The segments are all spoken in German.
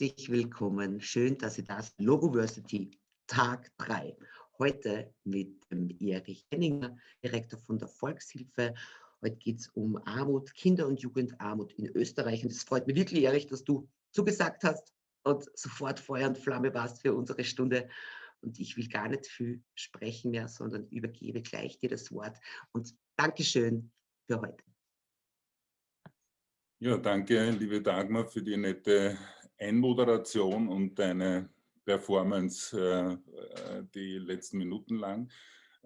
Herzlich willkommen. Schön, dass Sie da sind. Logoversity, Tag 3. Heute mit dem Erich Henninger, Direktor von der Volkshilfe. Heute geht es um Armut, Kinder- und Jugendarmut in Österreich. Und es freut mich wirklich, Erich, dass du zugesagt hast und sofort Feuer und Flamme warst für unsere Stunde. Und ich will gar nicht viel sprechen mehr, sondern übergebe gleich dir das Wort. Und Dankeschön für heute. Ja, danke, liebe Dagmar, für die nette Einmoderation und deine Performance äh, äh, die letzten Minuten lang.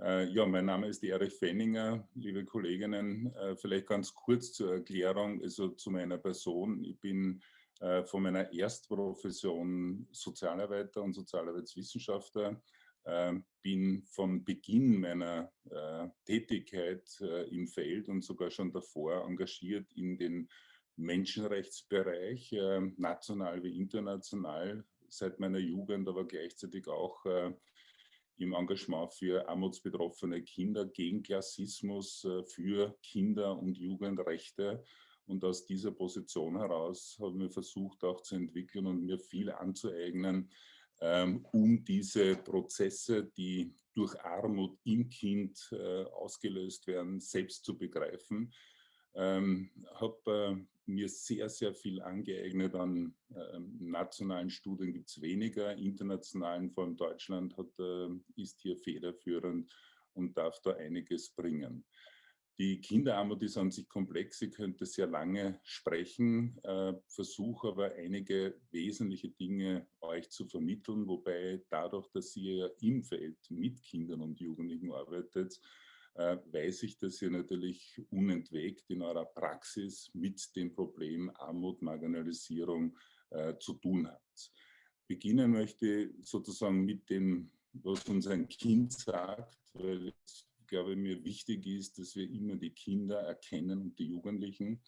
Äh, ja, mein Name ist Erich Fenninger, liebe Kolleginnen. Vielleicht ganz kurz zur Erklärung, also zu meiner Person. Ich bin von meiner Erstprofession Sozialarbeiter und Sozialarbeitswissenschaftler, bin von Beginn meiner Tätigkeit im Feld und sogar schon davor engagiert in den Menschenrechtsbereich, äh, national wie international, seit meiner Jugend, aber gleichzeitig auch äh, im Engagement für armutsbetroffene Kinder, gegen Klassismus, äh, für Kinder- und Jugendrechte. Und aus dieser Position heraus haben wir versucht auch zu entwickeln und mir viel anzueignen, ähm, um diese Prozesse, die durch Armut im Kind äh, ausgelöst werden, selbst zu begreifen ähm, habe äh, mir sehr, sehr viel angeeignet an äh, nationalen Studien, gibt es weniger, internationalen, vor allem Deutschland hat, äh, ist hier federführend und darf da einiges bringen. Die Kinderarmut ist an sich komplex, ich könnte sehr lange sprechen, äh, versuche aber einige wesentliche Dinge euch zu vermitteln, wobei dadurch, dass ihr im Feld mit Kindern und Jugendlichen arbeitet, weiß ich, dass ihr natürlich unentwegt in eurer Praxis mit dem Problem Armut, Marginalisierung äh, zu tun habt. Beginnen möchte ich sozusagen mit dem, was uns ein Kind sagt, weil es, glaube mir wichtig ist, dass wir immer die Kinder erkennen und die Jugendlichen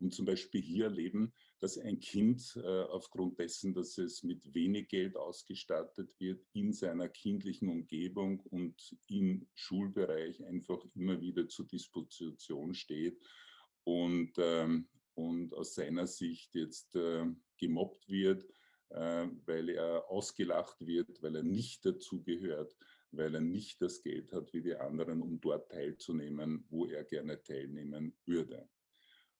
und zum Beispiel hier erleben, dass ein Kind äh, aufgrund dessen, dass es mit wenig Geld ausgestattet wird, in seiner kindlichen Umgebung und im Schulbereich einfach immer wieder zur Disposition steht und, ähm, und aus seiner Sicht jetzt äh, gemobbt wird, äh, weil er ausgelacht wird, weil er nicht dazugehört, weil er nicht das Geld hat wie die anderen, um dort teilzunehmen, wo er gerne teilnehmen würde.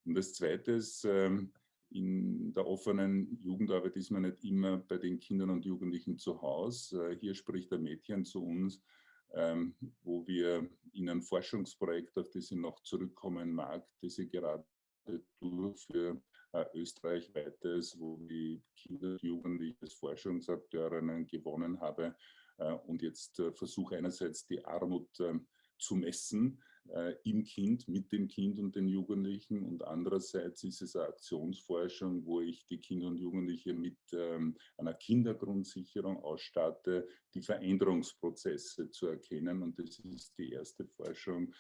Und das Zweite ist, ähm, in der offenen Jugendarbeit ist man nicht immer bei den Kindern und Jugendlichen zu Hause. Äh, hier spricht ein Mädchen zu uns, ähm, wo wir in ein Forschungsprojekt, auf das ich noch zurückkommen mag, das ich gerade äh, Österreich weites, wo die Kinder und Jugendliche als Forschungsakteurinnen gewonnen habe äh, und jetzt versuche einerseits die Armut ähm, zu messen, äh, im Kind, mit dem Kind und den Jugendlichen. Und andererseits ist es eine Aktionsforschung, wo ich die Kinder und Jugendliche mit ähm, einer Kindergrundsicherung ausstatte, die Veränderungsprozesse zu erkennen. Und das ist die erste Forschung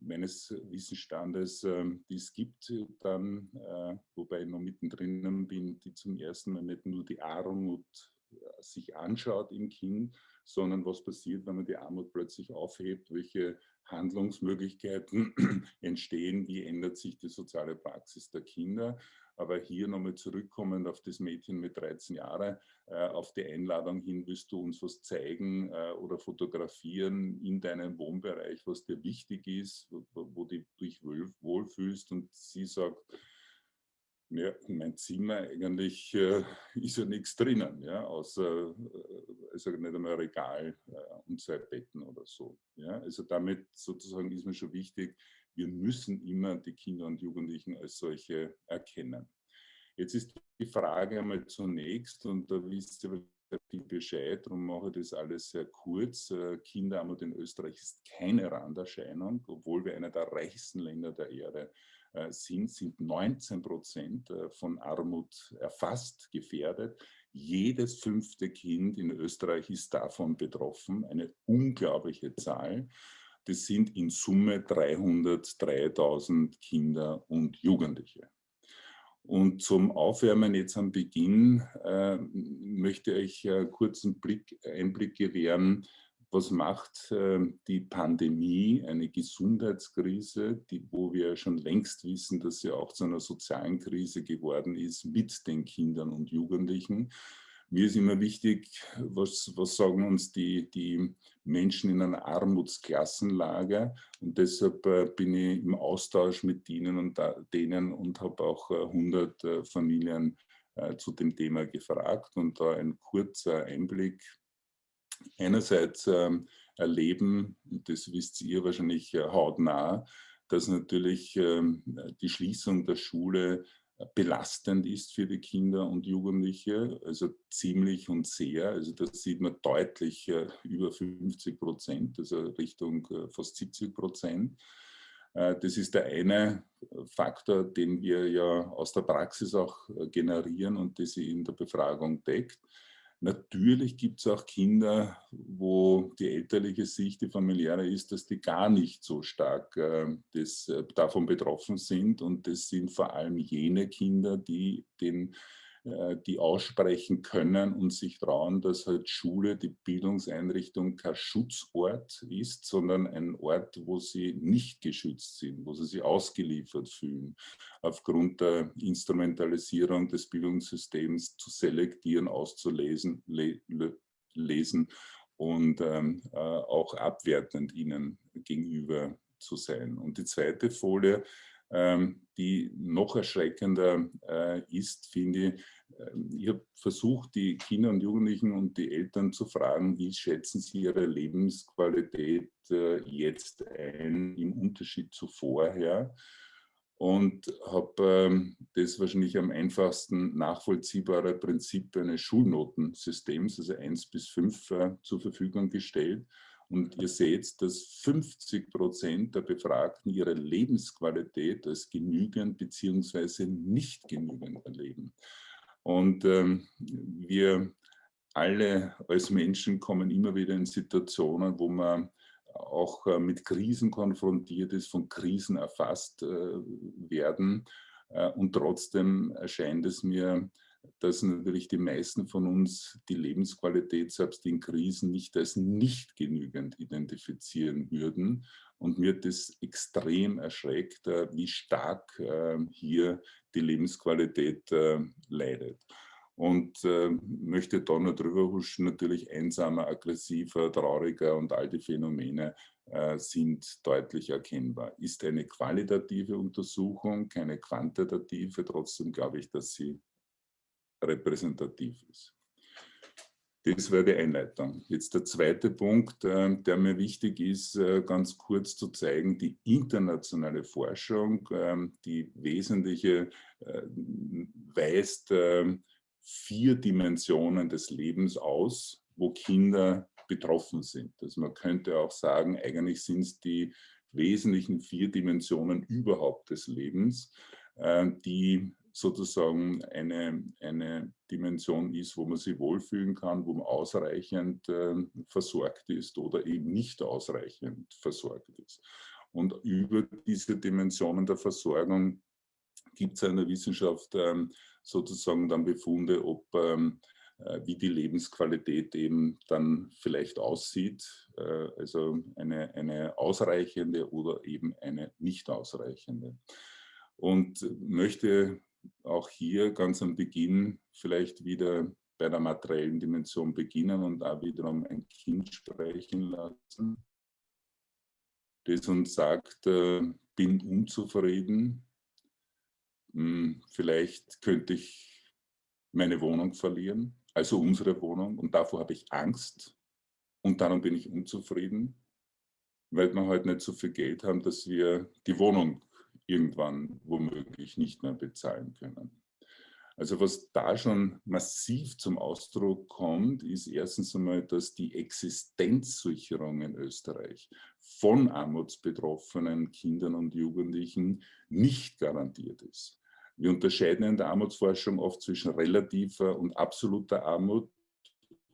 meines Wissensstandes, äh, die es gibt, dann, äh, wobei ich noch mittendrin bin, die zum ersten Mal nicht nur die Armut äh, sich anschaut im Kind, sondern was passiert, wenn man die Armut plötzlich aufhebt, welche Handlungsmöglichkeiten entstehen, wie ändert sich die soziale Praxis der Kinder. Aber hier nochmal zurückkommend auf das Mädchen mit 13 Jahren, äh, auf die Einladung hin, willst du uns was zeigen äh, oder fotografieren in deinem Wohnbereich, was dir wichtig ist, wo, wo du dich wohlfühlst. Und sie sagt, ja, in mein Zimmer eigentlich äh, ist ja nichts drinnen, ja, außer äh, also nicht einmal ein Regal äh, und zwei Betten oder so. Ja. Also damit sozusagen ist mir schon wichtig, wir müssen immer die Kinder und Jugendlichen als solche erkennen. Jetzt ist die Frage einmal zunächst, und da wisst ihr viel Bescheid, darum mache ich das alles sehr kurz. Äh, Kinderarmut in Österreich ist keine Randerscheinung, obwohl wir einer der reichsten Länder der Erde sind sind, sind 19 Prozent äh, von Armut erfasst, gefährdet. Jedes fünfte Kind in Österreich ist davon betroffen, eine unglaubliche Zahl. Das sind in Summe 303.000 Kinder und Jugendliche. Und zum Aufwärmen jetzt am Beginn äh, möchte ich äh, kurz einen Blick, Einblick gewähren, was macht äh, die Pandemie, eine Gesundheitskrise, die, wo wir schon längst wissen, dass sie auch zu einer sozialen Krise geworden ist mit den Kindern und Jugendlichen. Mir ist immer wichtig, was, was sagen uns die, die Menschen in einer Armutsklassenlage und deshalb äh, bin ich im Austausch mit ihnen und da, denen und habe auch äh, 100 äh, Familien äh, zu dem Thema gefragt und da ein kurzer Einblick. Einerseits ähm, erleben, das wisst ihr wahrscheinlich äh, hautnah, dass natürlich ähm, die Schließung der Schule belastend ist für die Kinder und Jugendliche, also ziemlich und sehr. Also das sieht man deutlich äh, über 50 Prozent, also Richtung äh, fast 70 Prozent. Äh, das ist der eine Faktor, den wir ja aus der Praxis auch generieren und das sie in der Befragung deckt. Natürlich gibt es auch Kinder, wo die elterliche Sicht, die familiäre ist, dass die gar nicht so stark äh, das, äh, davon betroffen sind. Und das sind vor allem jene Kinder, die den die aussprechen können und sich trauen, dass halt Schule, die Bildungseinrichtung kein Schutzort ist, sondern ein Ort, wo sie nicht geschützt sind, wo sie sich ausgeliefert fühlen, aufgrund der Instrumentalisierung des Bildungssystems zu selektieren, auszulesen, le lesen und ähm, äh, auch abwertend ihnen gegenüber zu sein. Und die zweite Folie, ähm, die noch erschreckender äh, ist, finde ich, ich habe versucht, die Kinder und Jugendlichen und die Eltern zu fragen, wie schätzen sie ihre Lebensqualität äh, jetzt ein im Unterschied zu vorher und habe ähm, das wahrscheinlich am einfachsten nachvollziehbare Prinzip eines Schulnotensystems, also 1 bis 5, äh, zur Verfügung gestellt. Und ihr seht, dass 50 Prozent der Befragten ihre Lebensqualität als genügend bzw. nicht genügend erleben. Und ähm, wir alle als Menschen kommen immer wieder in Situationen, wo man auch äh, mit Krisen konfrontiert ist, von Krisen erfasst äh, werden. Äh, und trotzdem erscheint es mir, dass natürlich die meisten von uns die Lebensqualität selbst in Krisen nicht als nicht genügend identifizieren würden. Und mir das extrem erschreckt, äh, wie stark äh, hier die Lebensqualität äh, leidet. Und möchte da noch drüber huschen, natürlich einsamer, aggressiver, trauriger und all die Phänomene sind deutlich erkennbar. Ist eine qualitative Untersuchung, keine quantitative, trotzdem glaube ich, dass sie repräsentativ ist. Das wäre die Einleitung. Jetzt der zweite Punkt, äh, der mir wichtig ist, äh, ganz kurz zu zeigen, die internationale Forschung, ähm, die wesentliche äh, weist ähm, vier Dimensionen des Lebens aus, wo Kinder betroffen sind. Also man könnte auch sagen, eigentlich sind es die wesentlichen vier Dimensionen überhaupt des Lebens, die sozusagen eine, eine Dimension ist, wo man sich wohlfühlen kann, wo man ausreichend äh, versorgt ist oder eben nicht ausreichend versorgt ist. Und über diese Dimensionen der Versorgung gibt es in der Wissenschaft ähm, sozusagen dann Befunde, ob ähm, äh, wie die Lebensqualität eben dann vielleicht aussieht, äh, also eine, eine ausreichende oder eben eine nicht ausreichende. Und möchte auch hier ganz am Beginn vielleicht wieder bei der materiellen Dimension beginnen und da wiederum ein Kind sprechen lassen, das uns sagt, äh, bin unzufrieden, hm, vielleicht könnte ich meine Wohnung verlieren, also unsere Wohnung und davor habe ich Angst. Und darum bin ich unzufrieden, weil wir heute nicht so viel Geld haben, dass wir die Wohnung irgendwann womöglich nicht mehr bezahlen können. Also was da schon massiv zum Ausdruck kommt, ist erstens einmal, dass die Existenzsicherung in Österreich von armutsbetroffenen Kindern und Jugendlichen nicht garantiert ist. Wir unterscheiden in der Armutsforschung oft zwischen relativer und absoluter Armut.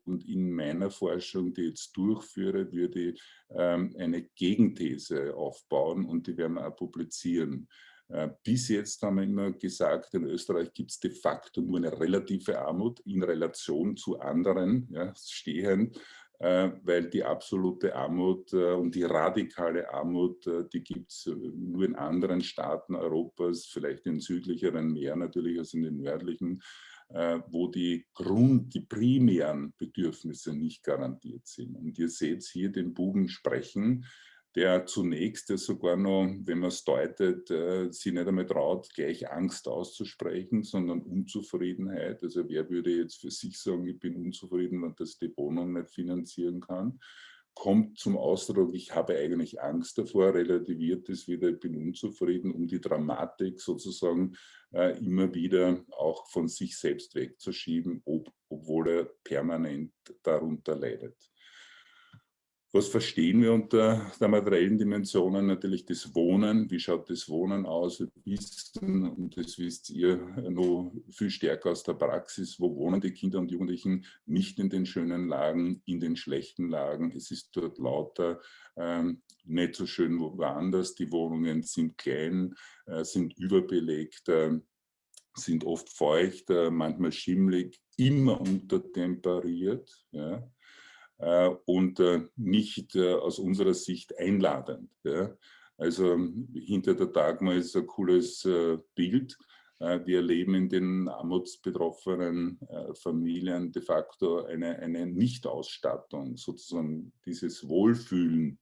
Und in meiner Forschung, die ich jetzt durchführe, würde ich ähm, eine Gegenthese aufbauen und die werden wir auch publizieren. Äh, bis jetzt haben wir immer gesagt, in Österreich gibt es de facto nur eine relative Armut in Relation zu anderen ja, stehend. äh, weil die absolute Armut äh, und die radikale Armut, die gibt es nur in anderen Staaten Europas, vielleicht in südlicheren mehr natürlich als in den nördlichen, wo die Grund, die primären Bedürfnisse nicht garantiert sind. Und ihr seht hier den Buben sprechen, der zunächst sogar noch, wenn man es deutet, äh, sich nicht einmal traut, gleich Angst auszusprechen, sondern Unzufriedenheit. Also wer würde jetzt für sich sagen, ich bin unzufrieden, wenn das die Wohnung nicht finanzieren kann, kommt zum Ausdruck, ich habe eigentlich Angst davor, relativiert es wieder, ich bin unzufrieden, um die Dramatik sozusagen äh, immer wieder auch von sich selbst wegzuschieben, ob, obwohl er permanent darunter leidet. Was verstehen wir unter der materiellen Dimensionen? Natürlich das Wohnen. Wie schaut das Wohnen aus? Wissen, und das wisst ihr noch viel stärker aus der Praxis, wo wohnen die Kinder und Jugendlichen nicht in den schönen Lagen, in den schlechten Lagen. Es ist dort lauter, ähm, nicht so schön woanders. Die Wohnungen sind klein, äh, sind überbelegt, äh, sind oft feucht, äh, manchmal schimmlig, immer untertemperiert. Ja und äh, nicht äh, aus unserer Sicht einladend. Also hinter der Dagmar ist ein cooles Bild. Wir erleben in den armutsbetroffenen Familien de facto eine, eine Nichtausstattung, sozusagen dieses Wohlfühlen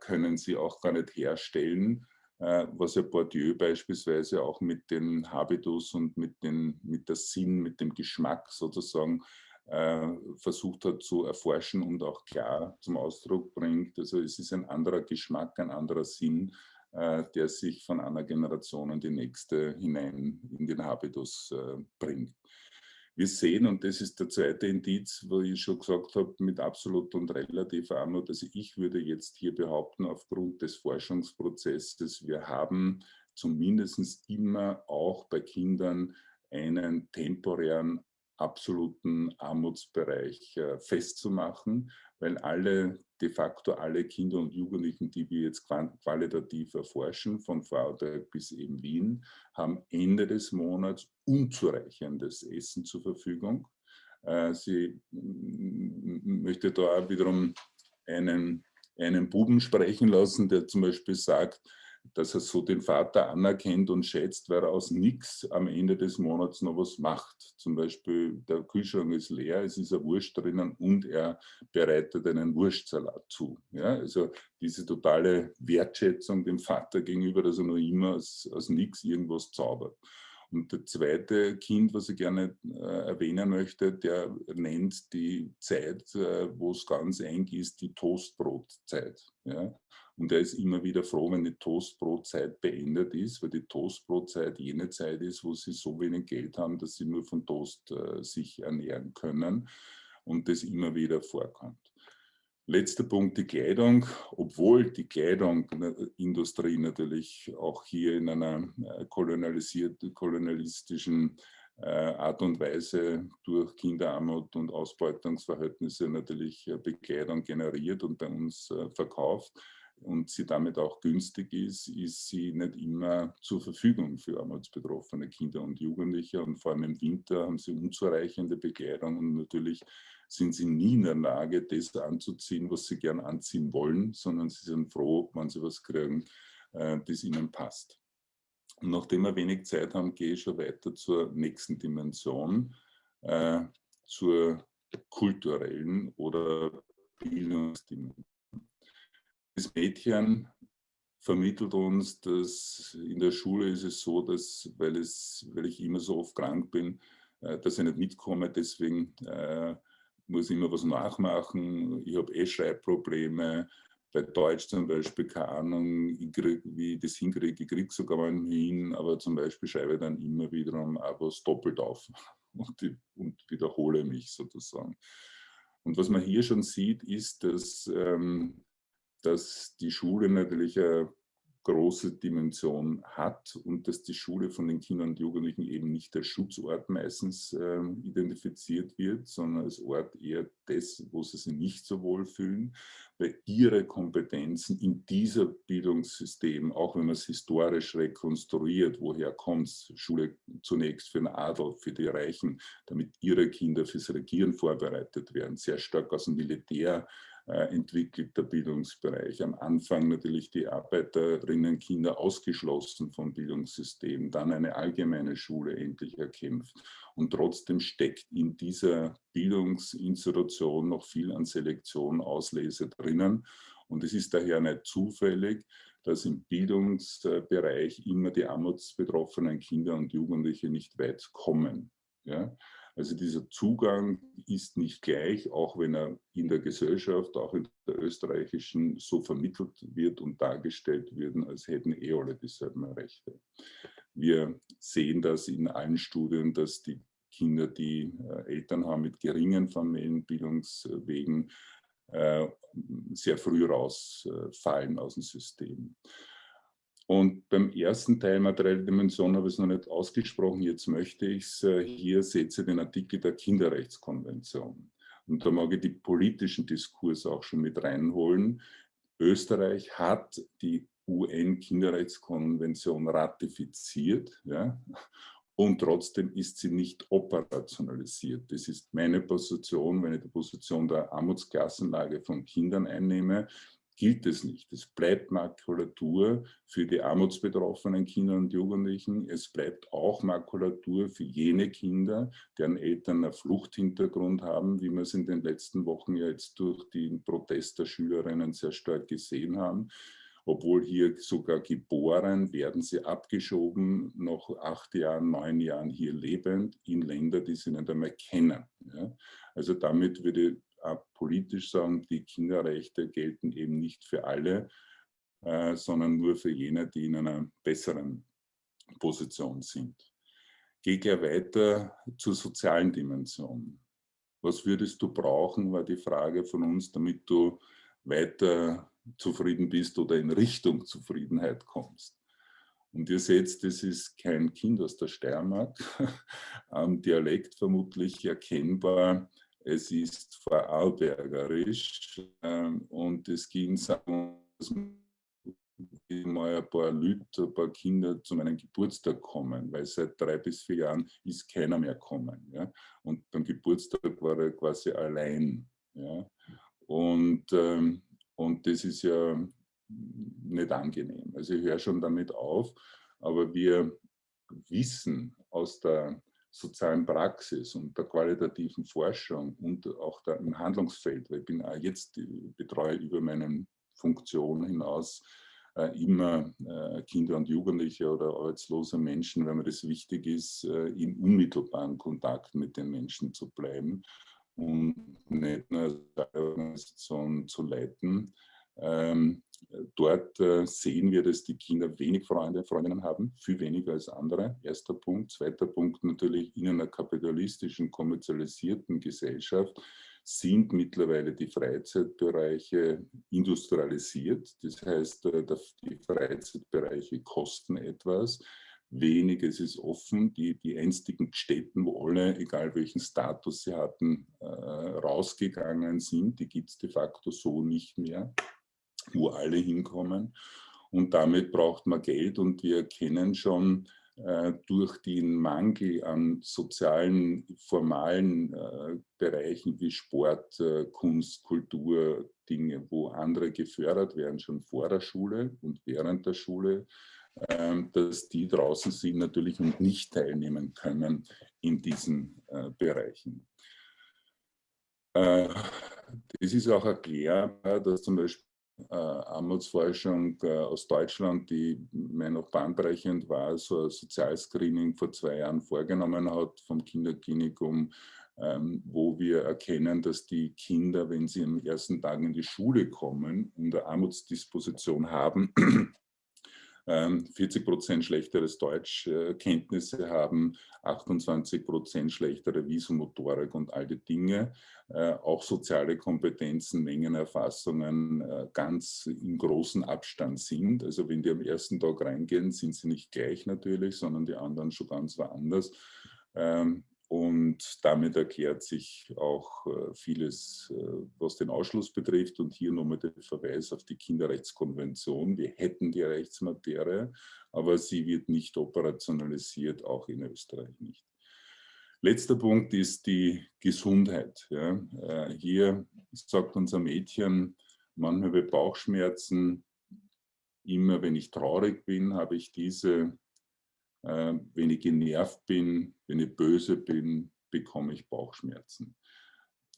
können sie auch gar nicht herstellen, was ja Bourdieu beispielsweise auch mit den Habitus und mit, den, mit der Sinn, mit dem Geschmack sozusagen äh, versucht hat zu erforschen und auch klar zum Ausdruck bringt. Also es ist ein anderer Geschmack, ein anderer Sinn, äh, der sich von einer Generation in die nächste hinein in den Habitus äh, bringt. Wir sehen, und das ist der zweite Indiz, wo ich schon gesagt habe, mit absolut und relativer Armut, also ich würde jetzt hier behaupten, aufgrund des Forschungsprozesses, wir haben zumindest immer auch bei Kindern einen temporären absoluten Armutsbereich äh, festzumachen, weil alle, de facto alle Kinder und Jugendlichen, die wir jetzt qualitativ erforschen, von Vorarlberg bis eben Wien, haben Ende des Monats unzureichendes Essen zur Verfügung. Äh, sie möchte da wiederum einen, einen Buben sprechen lassen, der zum Beispiel sagt, dass er so den Vater anerkennt und schätzt, weil er aus nichts am Ende des Monats noch was macht. Zum Beispiel der Kühlschrank ist leer, es ist ein Wurst drinnen und er bereitet einen Wurstsalat zu. Ja, also diese totale Wertschätzung dem Vater gegenüber, dass er noch immer aus, aus nichts irgendwas zaubert. Und der zweite Kind, was ich gerne äh, erwähnen möchte, der nennt die Zeit, äh, wo es ganz eng ist, die Toastbrotzeit. Ja? Und er ist immer wieder froh, wenn die Toastbrotzeit beendet ist, weil die Toastbrotzeit jene Zeit ist, wo sie so wenig Geld haben, dass sie nur von Toast äh, sich ernähren können und das immer wieder vorkommt. Letzter Punkt, die Kleidung. Obwohl die Kleidungsindustrie natürlich auch hier in einer äh, kolonialisierten, kolonialistischen äh, Art und Weise durch Kinderarmut und Ausbeutungsverhältnisse natürlich Bekleidung generiert und bei uns verkauft, und sie damit auch günstig ist, ist sie nicht immer zur Verfügung für armutsbetroffene Kinder und Jugendliche. Und vor allem im Winter haben sie unzureichende Bekleidung und natürlich sind sie nie in der Lage, das anzuziehen, was sie gern anziehen wollen, sondern sie sind froh, wenn sie was kriegen, äh, das ihnen passt. Und nachdem wir wenig Zeit haben, gehe ich schon weiter zur nächsten Dimension, äh, zur kulturellen oder Bildungsdimension. Das Mädchen vermittelt uns, dass in der Schule ist es so, dass, weil, es, weil ich immer so oft krank bin, äh, dass ich nicht mitkomme, deswegen äh, muss ich immer was nachmachen. Ich habe eh Schreibprobleme. Bei Deutsch zum Beispiel, keine Ahnung, krieg, wie ich das hinkriege, ich kriege sogar mal hin, aber zum Beispiel schreibe ich dann immer wiederum auch was doppelt auf und, die, und wiederhole mich sozusagen. Und was man hier schon sieht, ist, dass ähm, dass die Schule natürlich eine große Dimension hat und dass die Schule von den Kindern und Jugendlichen eben nicht als Schutzort meistens äh, identifiziert wird, sondern als Ort eher des, wo sie sich nicht so wohl fühlen, weil ihre Kompetenzen in dieser Bildungssystem, auch wenn man es historisch rekonstruiert, woher kommt Schule zunächst für den Adel, für die Reichen, damit ihre Kinder fürs Regieren vorbereitet werden, sehr stark aus dem Militär entwickelt, der Bildungsbereich. Am Anfang natürlich die Arbeiterinnenkinder ausgeschlossen vom Bildungssystem, dann eine allgemeine Schule endlich erkämpft. Und trotzdem steckt in dieser Bildungsinstitution noch viel an Selektion, Auslese drinnen. Und es ist daher nicht zufällig, dass im Bildungsbereich immer die armutsbetroffenen Kinder und Jugendliche nicht weit kommen. Ja? Also dieser Zugang ist nicht gleich, auch wenn er in der Gesellschaft, auch in der österreichischen, so vermittelt wird und dargestellt wird, als hätten eh alle dieselben Rechte. Wir sehen das in allen Studien, dass die Kinder, die äh, Eltern haben mit geringen Familienbildungswegen, äh, sehr früh rausfallen aus dem System. Und beim ersten Teil materielle Dimension habe ich es noch nicht ausgesprochen, jetzt möchte ich es, äh, hier seht ihr den Artikel der Kinderrechtskonvention. Und da mag ich die politischen Diskurs auch schon mit reinholen. Österreich hat die UN-Kinderrechtskonvention ratifiziert ja, und trotzdem ist sie nicht operationalisiert. Das ist meine Position, wenn ich die Position der Armutsklassenlage von Kindern einnehme gilt es nicht. Es bleibt Makulatur für die armutsbetroffenen Kinder und Jugendlichen. Es bleibt auch Makulatur für jene Kinder, deren Eltern einen Fluchthintergrund haben, wie wir es in den letzten Wochen ja jetzt durch den Protest der Schülerinnen sehr stark gesehen haben. Obwohl hier sogar geboren, werden sie abgeschoben, noch acht Jahren, neun Jahren hier lebend, in Länder, die sie nicht einmal kennen. Ja? Also damit würde politisch sagen, die Kinderrechte gelten eben nicht für alle, äh, sondern nur für jene, die in einer besseren Position sind. Gehe gleich weiter zur sozialen Dimension. Was würdest du brauchen, war die Frage von uns, damit du weiter zufrieden bist oder in Richtung Zufriedenheit kommst. Und ihr seht, das ist kein Kind aus der Steiermark, am Dialekt vermutlich erkennbar, es ist vorarlbergerisch ähm, und es ging sagen, mal ein paar Leute, ein paar Kinder zu meinem Geburtstag kommen, weil seit drei bis vier Jahren ist keiner mehr kommen. Ja? Und beim Geburtstag war er quasi allein. Ja? Und, ähm, und das ist ja nicht angenehm. Also ich höre schon damit auf, aber wir wissen aus der sozialen Praxis und der qualitativen Forschung und auch der, im Handlungsfeld, weil ich bin auch jetzt betreue über meine Funktion hinaus äh, immer äh, Kinder und Jugendliche oder arbeitslose Menschen, weil mir das wichtig ist, äh, in unmittelbaren Kontakt mit den Menschen zu bleiben und nicht nur als Organisation zu leiten. Ähm, Dort äh, sehen wir, dass die Kinder wenig Freunde, Freundinnen haben, viel weniger als andere. Erster Punkt. Zweiter Punkt natürlich, in einer kapitalistischen, kommerzialisierten Gesellschaft sind mittlerweile die Freizeitbereiche industrialisiert. Das heißt, äh, die Freizeitbereiche kosten etwas. Wenig, ist offen. Die, die einstigen Städten, wo alle, egal welchen Status sie hatten, äh, rausgegangen sind, die gibt es de facto so nicht mehr wo alle hinkommen. Und damit braucht man Geld und wir kennen schon äh, durch den Mangel an sozialen, formalen äh, Bereichen wie Sport, äh, Kunst, Kultur, Dinge, wo andere gefördert werden, schon vor der Schule und während der Schule, ähm, dass die draußen sind natürlich und nicht teilnehmen können in diesen äh, Bereichen. Äh, das ist auch erklärbar, dass zum Beispiel Armutsforschung äh, aus Deutschland, die mir noch bahnbrechend war, so ein Sozialscreening vor zwei Jahren vorgenommen hat vom Kinderklinikum, ähm, wo wir erkennen, dass die Kinder, wenn sie am ersten Tag in die Schule kommen eine Armutsdisposition haben, 40 ähm, Prozent schlechteres Deutschkenntnisse haben, 28 Prozent schlechtere Visumotorik und all die Dinge. Äh, auch soziale Kompetenzen, Mengenerfassungen äh, ganz in großen Abstand sind. Also wenn die am ersten Tag reingehen, sind sie nicht gleich natürlich, sondern die anderen schon ganz woanders. Und damit erklärt sich auch äh, vieles, äh, was den Ausschluss betrifft. Und hier nochmal der Verweis auf die Kinderrechtskonvention. Wir hätten die Rechtsmaterie, aber sie wird nicht operationalisiert, auch in Österreich nicht. Letzter Punkt ist die Gesundheit. Ja. Äh, hier sagt unser Mädchen, manchmal bei Bauchschmerzen, immer wenn ich traurig bin, habe ich diese äh, wenn ich genervt bin, wenn ich böse bin, bekomme ich Bauchschmerzen.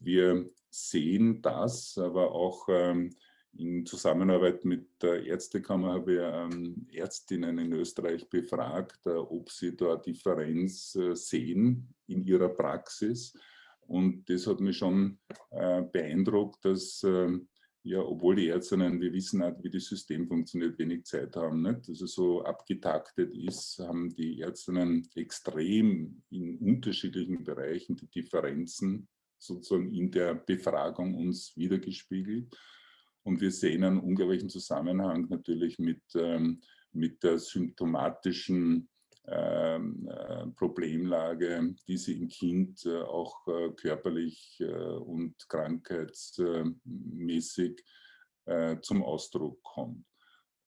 Wir sehen das, aber auch ähm, in Zusammenarbeit mit der Ärztekammer habe ich ähm, Ärztinnen in Österreich befragt, äh, ob sie da Differenz äh, sehen in ihrer Praxis. Und das hat mich schon beeindruckt, dass ähm, ja, obwohl die Ärztinnen, wir wissen halt, wie das System funktioniert, wenig Zeit haben. Nicht? Also so abgetaktet ist, haben die Ärztinnen extrem in unterschiedlichen Bereichen die Differenzen sozusagen in der Befragung uns wiedergespiegelt. Und wir sehen einen unglaublichen Zusammenhang natürlich mit, ähm, mit der symptomatischen Problemlage, die sie im Kind äh, auch äh, körperlich und krankheitsmäßig zum Ausdruck kommt.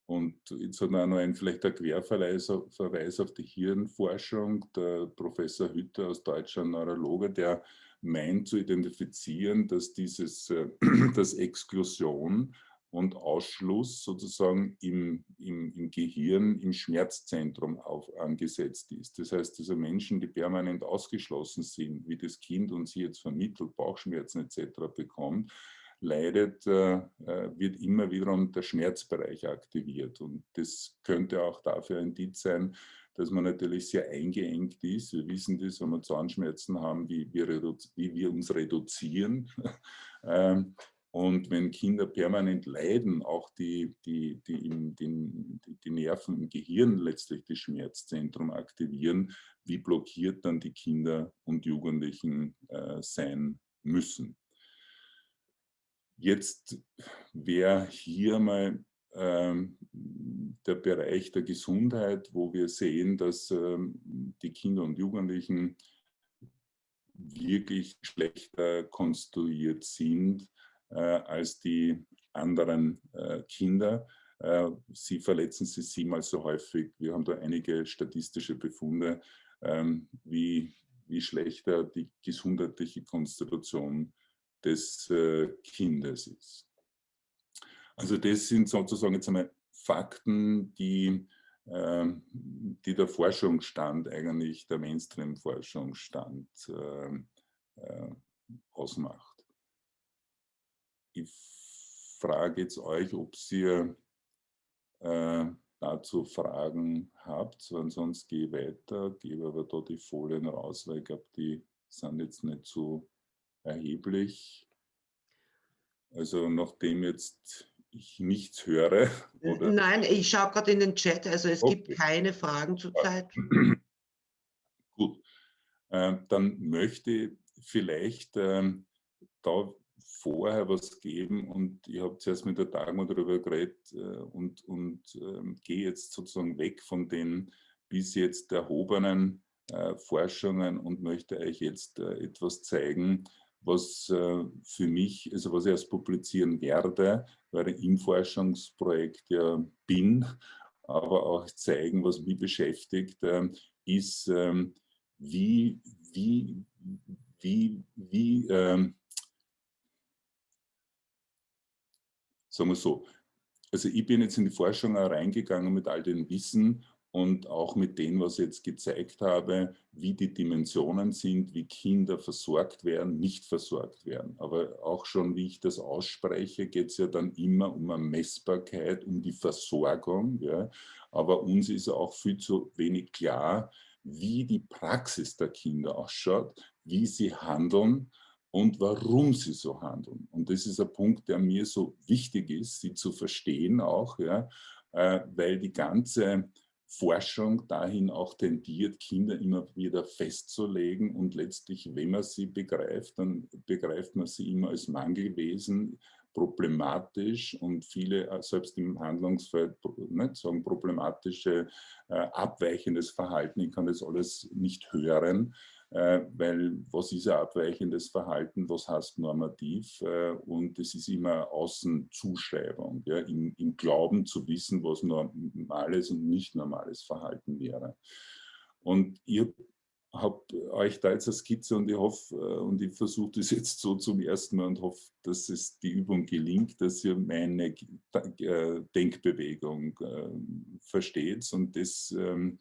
Und jetzt hat man noch ein, vielleicht ein Querverweis Verweis auf die Hirnforschung. Der Professor Hütter aus Deutschland, Neurologe, der meint zu identifizieren, dass dieses, das Exklusion und Ausschluss sozusagen im, im, im Gehirn, im Schmerzzentrum auf, angesetzt ist. Das heißt, diese Menschen, die permanent ausgeschlossen sind, wie das Kind uns hier jetzt vermittelt, Bauchschmerzen etc. bekommt, leidet, äh, äh, wird immer wiederum der Schmerzbereich aktiviert. Und das könnte auch dafür ein Indiz sein, dass man natürlich sehr eingeengt ist. Wir wissen das, wenn wir Zahnschmerzen haben, wie wir, wie wir uns reduzieren. Ähm, und wenn Kinder permanent leiden, auch die, die, die, im, die, die Nerven im Gehirn letztlich das Schmerzzentrum aktivieren, wie blockiert dann die Kinder und Jugendlichen äh, sein müssen. Jetzt wäre hier mal ähm, der Bereich der Gesundheit, wo wir sehen, dass ähm, die Kinder und Jugendlichen wirklich schlechter konstruiert sind als die anderen äh, Kinder. Äh, sie verletzen sich siebenmal so häufig. Wir haben da einige statistische Befunde, ähm, wie, wie schlechter die gesundheitliche Konstitution des Kindes ist. Also das sind sozusagen jetzt einmal Fakten, die, ähm, die der Forschungsstand eigentlich, der Mainstream-Forschungsstand ausmacht. Ich frage jetzt euch, ob ihr äh, dazu Fragen habt, ansonsten gehe ich weiter, gebe aber da die Folien raus, weil ich glaube, die sind jetzt nicht so erheblich. Also nachdem jetzt ich nichts höre. Oder? Nein, ich schaue gerade in den Chat, also es okay. gibt keine Fragen zurzeit. Gut, äh, dann möchte ich vielleicht äh, da vorher was geben und ich habe zuerst mit der Dagmar darüber geredet äh, und, und äh, gehe jetzt sozusagen weg von den bis jetzt erhobenen äh, Forschungen und möchte euch jetzt äh, etwas zeigen, was äh, für mich, also was ich erst publizieren werde, weil ich im Forschungsprojekt ja bin, aber auch zeigen, was mich beschäftigt, äh, ist, ähm, wie, wie, wie, wie ähm, sagen wir so. Also ich bin jetzt in die Forschung reingegangen mit all dem Wissen und auch mit dem, was ich jetzt gezeigt habe, wie die Dimensionen sind, wie Kinder versorgt werden, nicht versorgt werden. Aber auch schon, wie ich das ausspreche, geht es ja dann immer um eine Messbarkeit, um die Versorgung. Ja. Aber uns ist auch viel zu wenig klar, wie die Praxis der Kinder ausschaut, wie sie handeln und warum sie so handeln. Und das ist ein Punkt, der mir so wichtig ist, sie zu verstehen auch, ja, äh, weil die ganze Forschung dahin auch tendiert, Kinder immer wieder festzulegen und letztlich, wenn man sie begreift, dann begreift man sie immer als Mangelwesen, problematisch und viele, äh, selbst im Handlungsfeld, nicht sagen problematische, äh, abweichendes Verhalten, ich kann das alles nicht hören, weil was ist ein abweichendes Verhalten, was heißt normativ? Äh, und es ist immer Außenzuschreibung, ja, im, im Glauben zu wissen, was normales und nicht normales Verhalten wäre. Und ihr habt euch da jetzt eine Skizze und ich hoffe, äh, und ich versuche das jetzt so zum ersten Mal und hoffe, dass es die Übung gelingt, dass ihr meine Denkbewegung versteht und das ähm,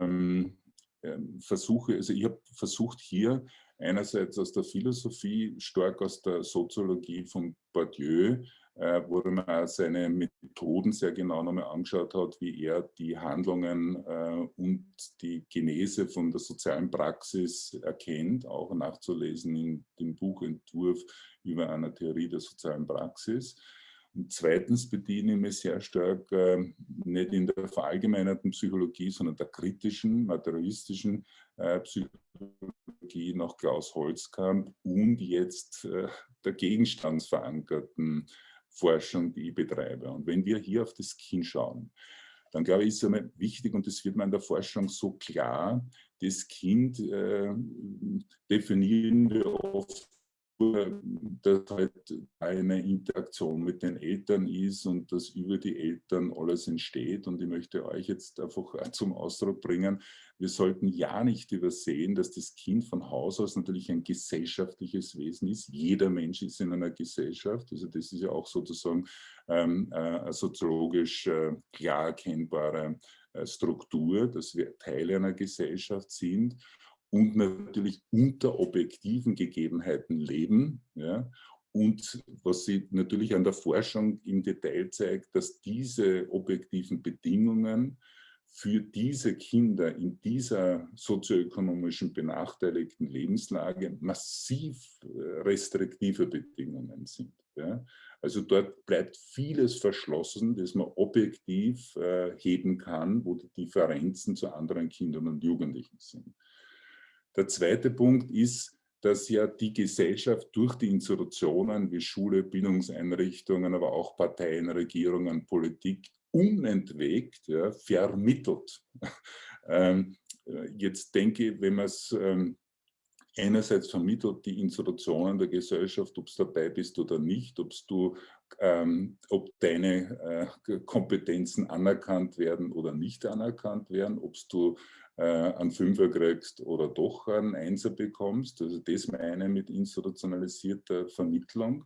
ähm, versuche, also ich habe versucht hier einerseits aus der Philosophie, stark aus der Soziologie von Bourdieu, äh, wo man seine Methoden sehr genau nochmal angeschaut hat, wie er die Handlungen äh, und die Genese von der sozialen Praxis erkennt, auch nachzulesen in dem Buchentwurf über eine Theorie der sozialen Praxis. Und zweitens bediene ich mich sehr stark äh, nicht in der verallgemeinerten Psychologie, sondern der kritischen, materialistischen äh, Psychologie nach Klaus Holzkamp und jetzt äh, der gegenstandsverankerten Forschung, die ich betreibe. Und wenn wir hier auf das Kind schauen, dann glaube ich, ist es wichtig, und das wird man in der Forschung so klar, das Kind äh, definieren wir oft dass halt eine Interaktion mit den Eltern ist und dass über die Eltern alles entsteht. Und ich möchte euch jetzt einfach zum Ausdruck bringen, wir sollten ja nicht übersehen, dass das Kind von Haus aus natürlich ein gesellschaftliches Wesen ist. Jeder Mensch ist in einer Gesellschaft. Also das ist ja auch sozusagen ähm, äh, soziologisch äh, klar erkennbare äh, Struktur, dass wir Teile einer Gesellschaft sind und natürlich unter objektiven Gegebenheiten leben. Ja, und was sie natürlich an der Forschung im Detail zeigt, dass diese objektiven Bedingungen für diese Kinder in dieser sozioökonomischen benachteiligten Lebenslage massiv äh, restriktive Bedingungen sind. Ja. Also dort bleibt vieles verschlossen, das man objektiv äh, heben kann, wo die Differenzen zu anderen Kindern und Jugendlichen sind. Der zweite Punkt ist, dass ja die Gesellschaft durch die Institutionen wie Schule, Bildungseinrichtungen, aber auch Parteien, Regierungen, Politik unentwegt ja, vermittelt. ähm, jetzt denke ich, wenn man es ähm, einerseits vermittelt, die Institutionen der Gesellschaft, ob du dabei bist oder nicht, du, ähm, ob deine äh, Kompetenzen anerkannt werden oder nicht anerkannt werden, ob du äh, einen Fünfer kriegst oder doch einen Einser bekommst. Also das meine ich mit institutionalisierter Vermittlung,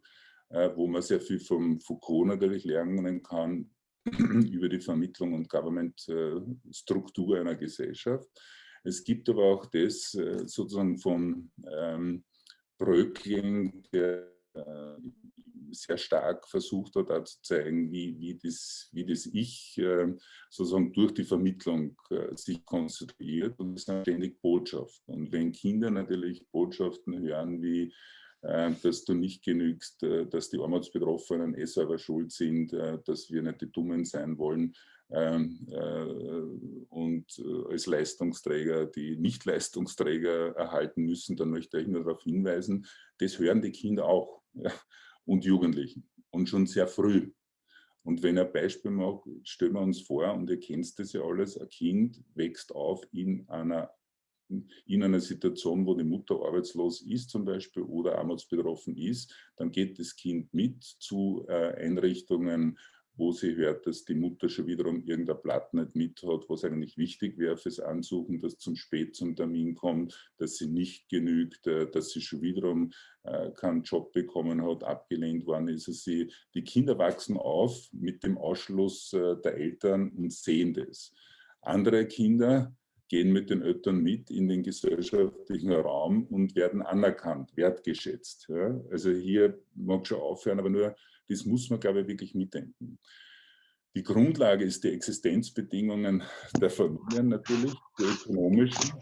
äh, wo man sehr viel vom Foucault natürlich lernen kann über die Vermittlung und Government-Struktur einer Gesellschaft. Es gibt aber auch das äh, sozusagen von ähm, Bröckling, der äh, sehr stark versucht hat, zu zeigen, wie, wie, das, wie das Ich äh, sozusagen durch die Vermittlung äh, sich konstituiert und es sind ständig Botschaften. Und wenn Kinder natürlich Botschaften hören wie, äh, dass du nicht genügst, dass die Armutsbetroffenen eh selber schuld sind, dass wir nicht die Dummen sein wollen, ähm, und als Leistungsträger die Nicht-Leistungsträger erhalten müssen, dann möchte ich nur darauf hinweisen, das hören die Kinder auch und Jugendlichen und schon sehr früh. Und wenn ein Beispiel macht, stellen wir uns vor, und ihr kennt das ja alles, ein Kind wächst auf in einer, in einer Situation, wo die Mutter arbeitslos ist zum Beispiel oder armutsbetroffen ist, dann geht das Kind mit zu äh, Einrichtungen, wo sie hört, dass die Mutter schon wiederum irgendein Blatt nicht mit hat, was eigentlich wichtig wäre fürs Ansuchen, dass zum Spät zum Termin kommt, dass sie nicht genügt, äh, dass sie schon wiederum äh, keinen Job bekommen hat, abgelehnt worden ist. Also sie, die Kinder wachsen auf mit dem Ausschluss äh, der Eltern und sehen das. Andere Kinder gehen mit den Eltern mit in den gesellschaftlichen Raum und werden anerkannt, wertgeschätzt. Also hier mag schon aufhören, aber nur das muss man, glaube ich, wirklich mitdenken. Die Grundlage ist die Existenzbedingungen der Familien natürlich, die ökonomischen,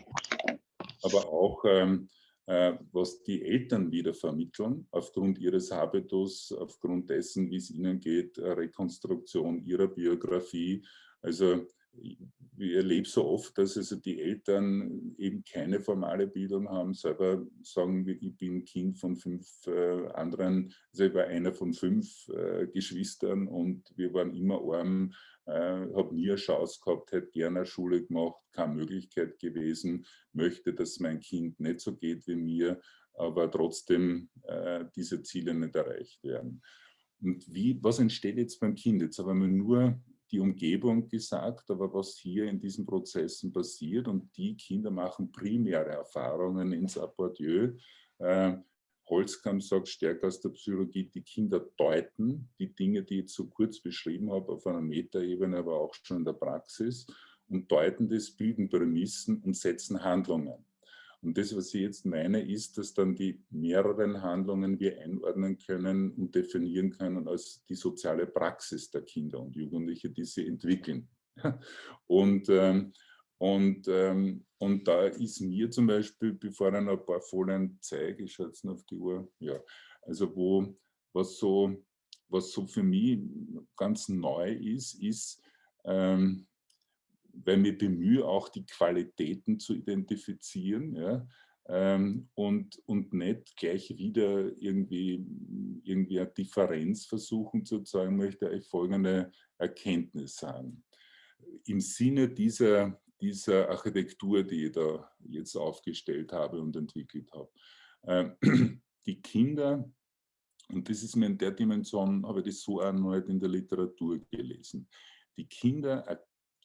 aber auch ähm, äh, was die Eltern wieder vermitteln, aufgrund ihres Habitus, aufgrund dessen, wie es ihnen geht, Rekonstruktion ihrer Biografie. Also ich erlebe so oft, dass also die Eltern eben keine formale Bildung haben, selber sagen, ich bin Kind von fünf äh, anderen, also ich war einer von fünf äh, Geschwistern und wir waren immer arm, äh, habe nie eine Chance gehabt, hätte gerne eine Schule gemacht, keine Möglichkeit gewesen, möchte, dass mein Kind nicht so geht wie mir, aber trotzdem äh, diese Ziele nicht erreicht werden. Und wie, was entsteht jetzt beim Kind? Jetzt haben wir nur die Umgebung gesagt, aber was hier in diesen Prozessen passiert und die Kinder machen primäre Erfahrungen ins Apportieu. Äh, Holzkamp sagt stärker aus der Psychologie, die Kinder deuten die Dinge, die ich so kurz beschrieben habe, auf einer Metaebene, aber auch schon in der Praxis und deuten das, bilden Prämissen und setzen Handlungen. Und das, was ich jetzt meine, ist, dass dann die mehreren Handlungen wir einordnen können und definieren können als die soziale Praxis der Kinder und Jugendliche, die sie entwickeln. Und, ähm, und, ähm, und da ist mir zum Beispiel, bevor ich noch ein paar Folien zeige, ich schaue jetzt noch auf die Uhr, ja, also wo, was so, was so für mich ganz neu ist, ist, ähm, weil ich bemühe, auch die Qualitäten zu identifizieren ja, ähm, und, und nicht gleich wieder irgendwie, irgendwie eine Differenz versuchen zu zeigen, möchte ich folgende Erkenntnis sagen. Im Sinne dieser, dieser Architektur, die ich da jetzt aufgestellt habe und entwickelt habe. Äh, die Kinder, und das ist mir in der Dimension, habe ich das so nicht in der Literatur gelesen, die Kinder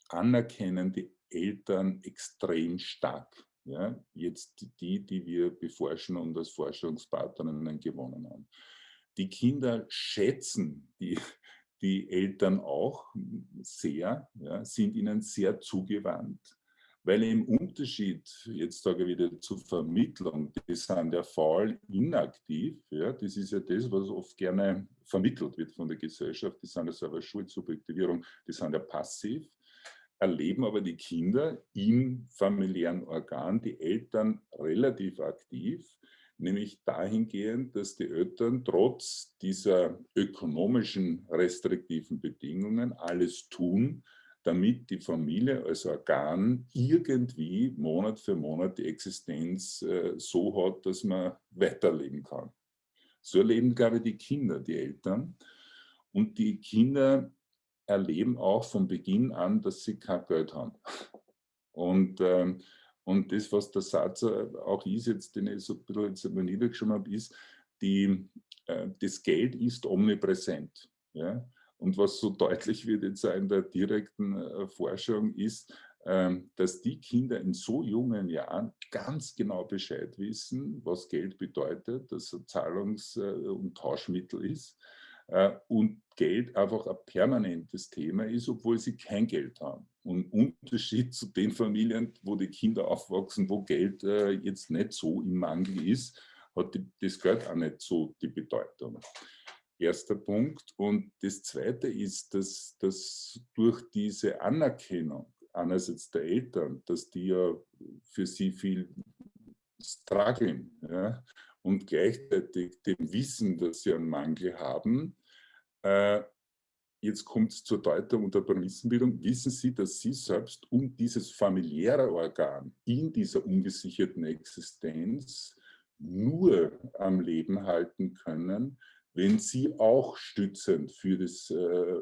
anerkennen die Eltern extrem stark. Ja, jetzt die, die wir beforschen und als Forschungspartnerinnen gewonnen haben. Die Kinder schätzen die, die Eltern auch sehr, ja, sind ihnen sehr zugewandt, weil im Unterschied, jetzt sage ich wieder zur Vermittlung, die sind ja faul inaktiv, ja, das ist ja das, was oft gerne vermittelt wird von der Gesellschaft, die sind ja selber Schuldsubjektivierung, die sind ja passiv, erleben aber die Kinder im familiären Organ, die Eltern relativ aktiv, nämlich dahingehend, dass die Eltern trotz dieser ökonomischen restriktiven Bedingungen alles tun, damit die Familie als Organ irgendwie Monat für Monat die Existenz äh, so hat, dass man weiterleben kann. So erleben, ich, die Kinder, die Eltern. Und die Kinder erleben auch von Beginn an, dass sie kein Geld haben. Und, ähm, und das, was der Satz äh, auch ist, jetzt, den ich so ein bisschen jetzt mal niedergeschrieben habe, ist, die, äh, das Geld ist omnipräsent. Ja? Und was so deutlich wird jetzt in der direkten äh, Forschung ist, ähm, dass die Kinder in so jungen Jahren ganz genau Bescheid wissen, was Geld bedeutet, dass es ein Zahlungs- äh, und Tauschmittel ist und Geld einfach ein permanentes Thema ist, obwohl sie kein Geld haben. Und Unterschied zu den Familien, wo die Kinder aufwachsen, wo Geld äh, jetzt nicht so im Mangel ist, hat das Geld auch nicht so die Bedeutung. Erster Punkt. Und das Zweite ist, dass, dass durch diese Anerkennung einerseits der Eltern, dass die ja für sie viel strugglen ja, und gleichzeitig dem Wissen, dass sie einen Mangel haben, äh, jetzt kommt es zur Deutung und der Prämissenbildung, wissen Sie, dass Sie selbst um dieses familiäre Organ in dieser ungesicherten Existenz nur am Leben halten können, wenn Sie auch stützend für das äh,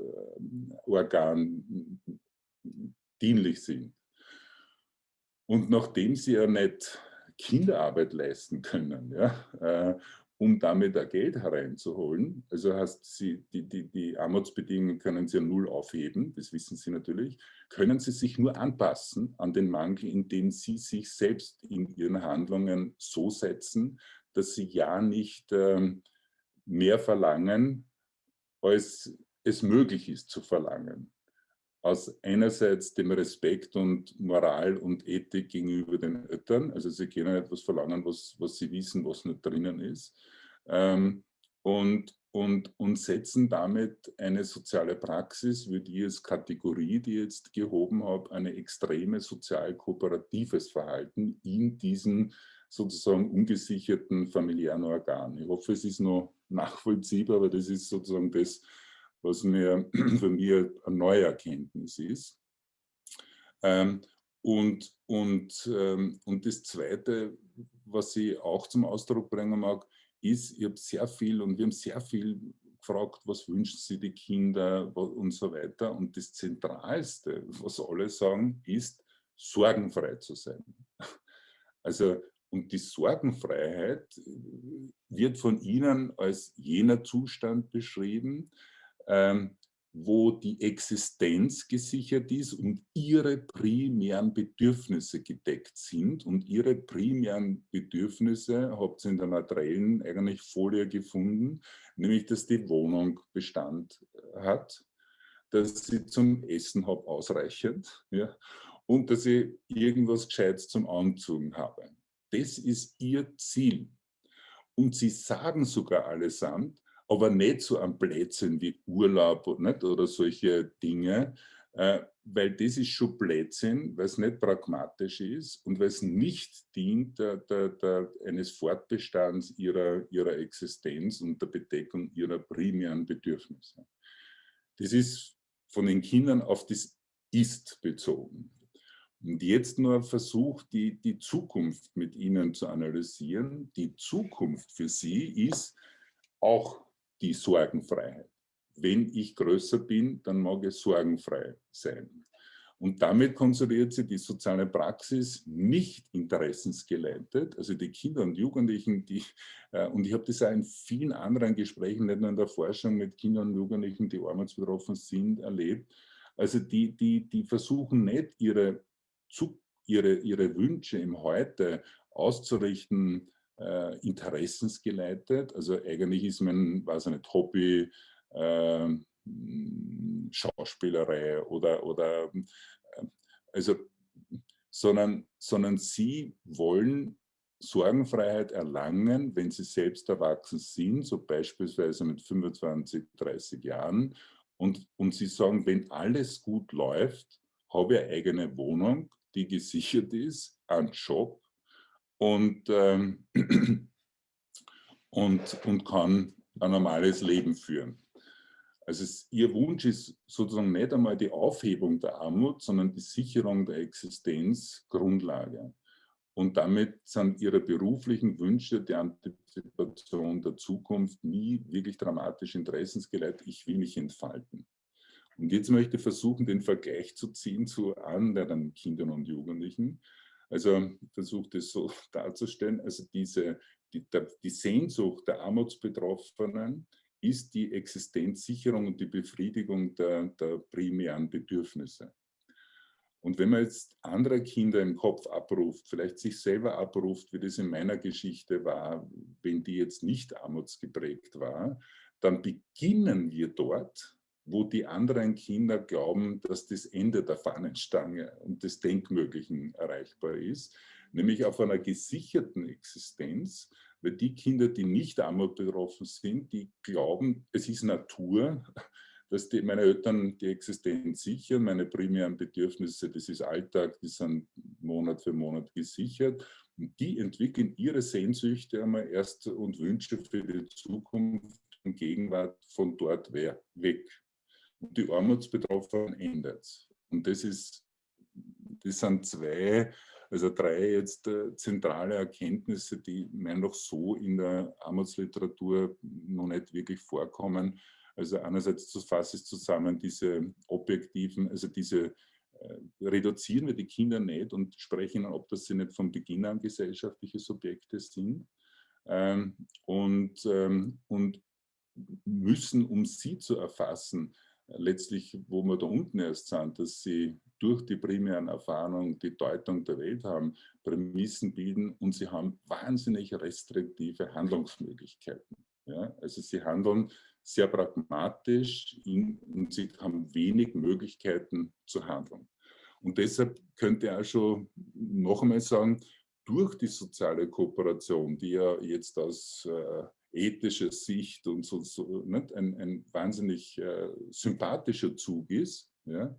Organ dienlich sind. Und nachdem Sie ja nicht Kinderarbeit leisten können, ja, äh, um damit da Geld hereinzuholen. Also heißt, Sie, die, die, die Armutsbedingungen können Sie ja null aufheben, das wissen Sie natürlich, können Sie sich nur anpassen an den Mangel, indem Sie sich selbst in Ihren Handlungen so setzen, dass Sie ja nicht ähm, mehr verlangen, als es möglich ist zu verlangen aus einerseits dem Respekt und Moral und Ethik gegenüber den Eltern. Also sie können etwas verlangen, was, was sie wissen, was nicht drinnen ist. Ähm, und, und, und setzen damit eine soziale Praxis, wie die als Kategorie, die ich jetzt gehoben habe, eine extreme sozial-kooperatives Verhalten in diesen sozusagen ungesicherten familiären Organ. Ich hoffe, es ist noch nachvollziehbar, aber das ist sozusagen das, was mir für mich eine neue Erkenntnis ist. Ähm, und, und, ähm, und das Zweite, was ich auch zum Ausdruck bringen mag, ist, ich habe sehr viel und wir haben sehr viel gefragt, was wünschen sie die Kinder und so weiter. Und das Zentralste, was alle sagen, ist, sorgenfrei zu sein. Also, und die Sorgenfreiheit wird von ihnen als jener Zustand beschrieben, ähm, wo die Existenz gesichert ist und ihre primären Bedürfnisse gedeckt sind. Und ihre primären Bedürfnisse habt ihr in der materiellen eigentlich Folie gefunden, nämlich dass die Wohnung Bestand äh, hat, dass sie zum Essen habe ausreichend ja, und dass ich irgendwas Gescheites zum Anzogen habe. Das ist ihr Ziel. Und sie sagen sogar allesamt, aber nicht so ein Blödsinn wie Urlaub nicht, oder solche Dinge, äh, weil das ist schon Blödsinn, weil es nicht pragmatisch ist und weil es nicht dient der, der, der, eines Fortbestands ihrer, ihrer Existenz und der Bedeckung ihrer primären Bedürfnisse. Das ist von den Kindern auf das Ist bezogen. Und jetzt nur versucht, die, die Zukunft mit ihnen zu analysieren. Die Zukunft für sie ist auch die Sorgenfreiheit. Wenn ich größer bin, dann mag es sorgenfrei sein. Und damit konstruiert sie die soziale Praxis nicht interessensgeleitet. Also die Kinder und Jugendlichen, die, äh, und ich habe das auch in vielen anderen Gesprächen, nicht nur in der Forschung mit Kindern und Jugendlichen, die armutsbetroffen sind, erlebt. Also die, die, die versuchen nicht, ihre, ihre, ihre Wünsche im Heute auszurichten äh, interessensgeleitet. Also eigentlich ist mein, weiß ich nicht, Hobby, äh, Schauspielerei oder, oder äh, also, sondern, sondern sie wollen Sorgenfreiheit erlangen, wenn sie selbst erwachsen sind, so beispielsweise mit 25, 30 Jahren. Und, und sie sagen, wenn alles gut läuft, habe ich eine eigene Wohnung, die gesichert ist, einen Job, und, ähm, und, und kann ein normales Leben führen. Also es, ihr Wunsch ist sozusagen nicht einmal die Aufhebung der Armut, sondern die Sicherung der Existenz Grundlage. Und damit sind ihre beruflichen Wünsche der Antizipation der Zukunft nie wirklich dramatisch interessensgeleitet. Ich will mich entfalten. Und jetzt möchte ich versuchen, den Vergleich zu ziehen zu anderen Kindern und Jugendlichen. Also ich versuche das so darzustellen, also diese, die, die Sehnsucht der Armutsbetroffenen ist die Existenzsicherung und die Befriedigung der, der primären Bedürfnisse. Und wenn man jetzt andere Kinder im Kopf abruft, vielleicht sich selber abruft, wie das in meiner Geschichte war, wenn die jetzt nicht armutsgeprägt war, dann beginnen wir dort, wo die anderen Kinder glauben, dass das Ende der Fahnenstange und des Denkmöglichen erreichbar ist, nämlich auf einer gesicherten Existenz, weil die Kinder, die nicht Armut betroffen sind, die glauben, es ist Natur, dass die, meine Eltern die Existenz sichern, meine primären Bedürfnisse, das ist Alltag, die sind Monat für Monat gesichert. Und die entwickeln ihre Sehnsüchte einmal erst und Wünsche für die Zukunft und Gegenwart von dort weg und die Armutsbetroffenen ändert. Und das ist, das sind zwei, also drei jetzt äh, zentrale Erkenntnisse, die mir noch so in der Armutsliteratur noch nicht wirklich vorkommen. Also einerseits fasse ich zusammen diese objektiven, also diese äh, reduzieren wir die Kinder nicht und sprechen, ob das sie nicht von Beginn an gesellschaftliche Subjekte sind. Ähm, und, ähm, und müssen, um sie zu erfassen, letztlich, wo wir da unten erst sind, dass sie durch die primären Erfahrungen die Deutung der Welt haben, Prämissen bilden und sie haben wahnsinnig restriktive Handlungsmöglichkeiten. Ja? Also sie handeln sehr pragmatisch und sie haben wenig Möglichkeiten zu handeln. Und deshalb könnte ich auch schon noch einmal sagen, durch die soziale Kooperation, die ja jetzt aus äh, ethischer Sicht und so, so nicht? Ein, ein wahnsinnig äh, sympathischer Zug ist, ja?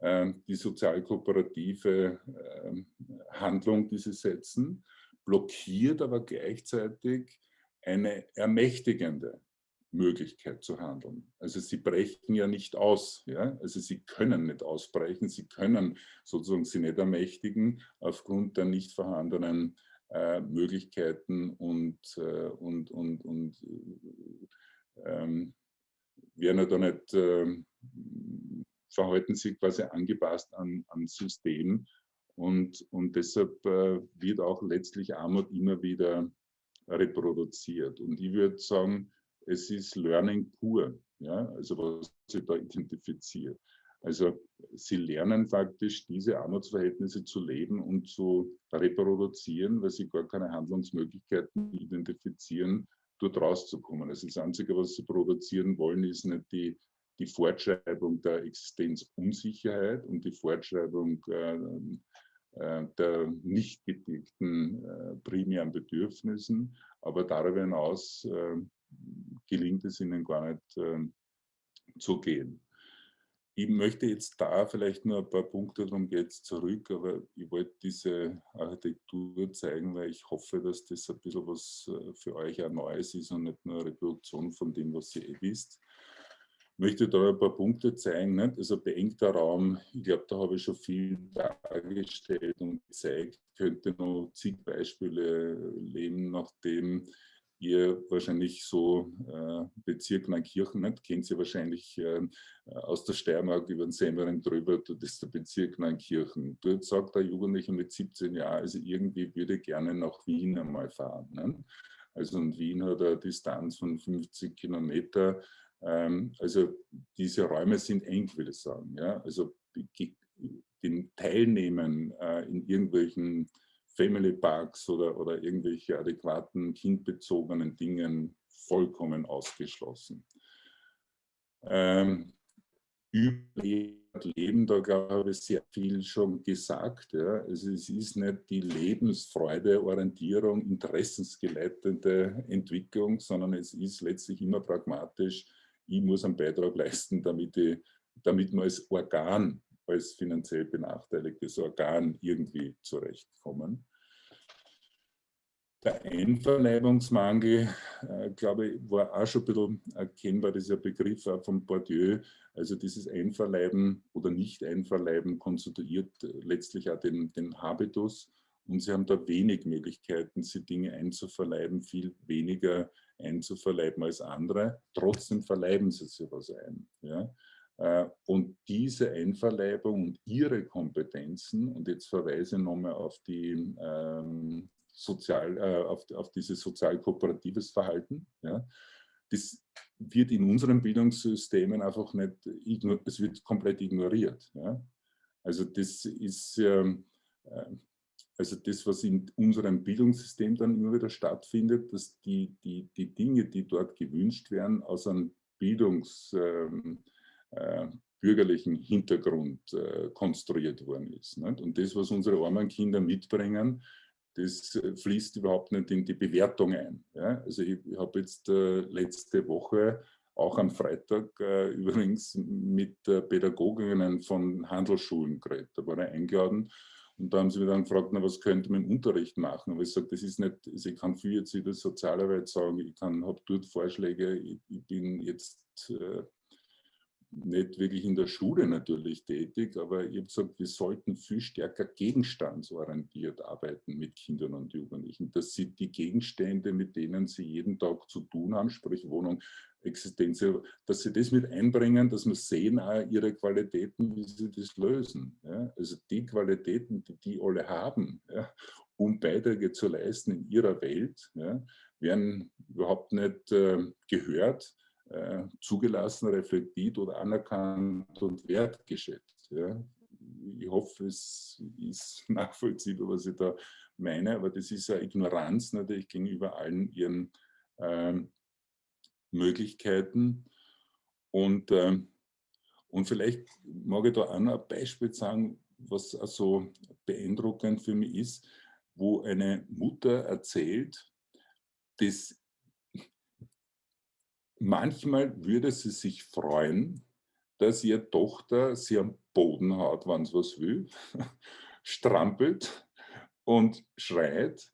äh, die sozialkooperative äh, Handlung, die sie setzen, blockiert aber gleichzeitig eine ermächtigende Möglichkeit zu handeln. Also sie brechen ja nicht aus, ja? also sie können nicht ausbrechen, sie können sozusagen sie nicht ermächtigen aufgrund der nicht vorhandenen äh, Möglichkeiten und, äh, und, und, und äh, ähm, werden da nicht, äh, verhalten sich quasi angepasst an, an System und, und deshalb äh, wird auch letztlich Armut immer wieder reproduziert. Und ich würde sagen, es ist Learning pur, ja, also was sie da identifiziert. Also sie lernen faktisch diese Armutsverhältnisse zu leben und zu reproduzieren, weil sie gar keine Handlungsmöglichkeiten identifizieren, dort rauszukommen. Also das Einzige, was sie produzieren wollen, ist nicht die, die Fortschreibung der Existenzunsicherheit und die Fortschreibung äh, äh, der nicht gedeckten äh, primären Bedürfnissen, aber darüber hinaus äh, gelingt es ihnen gar nicht ähm, zu gehen. Ich möchte jetzt da vielleicht nur ein paar Punkte, darum geht zurück, aber ich wollte diese Architektur zeigen, weil ich hoffe, dass das ein bisschen was für euch auch Neues ist und nicht nur eine Reproduktion von dem, was ihr eh wisst. Ich möchte da ein paar Punkte zeigen. Nicht? Also beengter Raum, ich glaube, da habe ich schon viel dargestellt und gezeigt. Könnte noch zig Beispiele leben, nachdem ihr wahrscheinlich so äh, Bezirk Neunkirchen nicht, kennt ihr wahrscheinlich äh, aus der Steiermark über den Semmering drüber, das ist der Bezirk Neunkirchen. Dort sagt der Jugendliche mit 17 Jahren, also irgendwie würde ich gerne nach Wien einmal fahren. Ne? Also in Wien hat eine Distanz von 50 Kilometer. Ähm, also diese Räume sind eng, will ich sagen. Ja? Also den Teilnehmen äh, in irgendwelchen Family Parks oder, oder irgendwelche adäquaten kindbezogenen Dingen vollkommen ausgeschlossen. Ähm, Leben, da glaube ich, sehr viel schon gesagt. Ja. Also es ist nicht die Lebensfreude, Orientierung, interessensgeleitete Entwicklung, sondern es ist letztlich immer pragmatisch, ich muss einen Beitrag leisten, damit, ich, damit man als Organ, als finanziell benachteiligtes Organ irgendwie zurechtkommen. Der Einverleibungsmangel, äh, glaube ich, war auch schon ein bisschen erkennbar, dieser Begriff auch von Bourdieu. Also dieses Einverleiben oder Nicht-Einverleiben konstituiert letztlich auch den, den Habitus. Und sie haben da wenig Möglichkeiten, sie Dinge einzuverleiben, viel weniger einzuverleiben als andere. Trotzdem verleiben sie sich was ein. Ja? Äh, und diese Einverleibung und ihre Kompetenzen, und jetzt verweise ich nochmal auf die ähm, sozial, äh, auf, auf dieses sozial-kooperatives Verhalten. Ja. Das wird in unseren Bildungssystemen einfach nicht, es wird komplett ignoriert. Ja. Also das ist, ähm, äh, also das, was in unserem Bildungssystem dann immer wieder stattfindet, dass die, die, die Dinge, die dort gewünscht werden, aus einem Bildungs, ähm, äh, bürgerlichen Hintergrund äh, konstruiert worden ist. Nicht? Und das, was unsere armen Kinder mitbringen, das äh, fließt überhaupt nicht in die Bewertung ein. Ja? Also ich, ich habe jetzt äh, letzte Woche auch am Freitag äh, übrigens mit äh, Pädagoginnen von Handelsschulen geredet. Da war er eingeladen und da haben sie mich dann gefragt, na, was könnte man im Unterricht machen? Aber ich sage, das ist nicht, also ich kann viel jetzt in der Sozialarbeit sagen, ich habe dort Vorschläge, ich, ich bin jetzt äh, nicht wirklich in der Schule natürlich tätig, aber ich habe gesagt, wir sollten viel stärker gegenstandsorientiert arbeiten mit Kindern und Jugendlichen, dass sie die Gegenstände, mit denen sie jeden Tag zu tun haben, sprich Wohnung, Existenz, dass sie das mit einbringen, dass wir sehen auch ihre Qualitäten, wie sie das lösen. Ja? Also die Qualitäten, die die alle haben, ja, um Beiträge zu leisten in ihrer Welt, ja, werden überhaupt nicht äh, gehört äh, zugelassen, reflektiert oder anerkannt und wertgeschätzt. Ja. Ich hoffe, es ist nachvollziehbar, was ich da meine, aber das ist ja Ignoranz natürlich gegenüber allen ihren ähm, Möglichkeiten. Und, ähm, und vielleicht mag ich da auch noch ein Beispiel sagen, was also beeindruckend für mich ist, wo eine Mutter erzählt, dass manchmal würde sie sich freuen, dass ihre Tochter sie am Boden haut, wenn sie was will, strampelt und schreit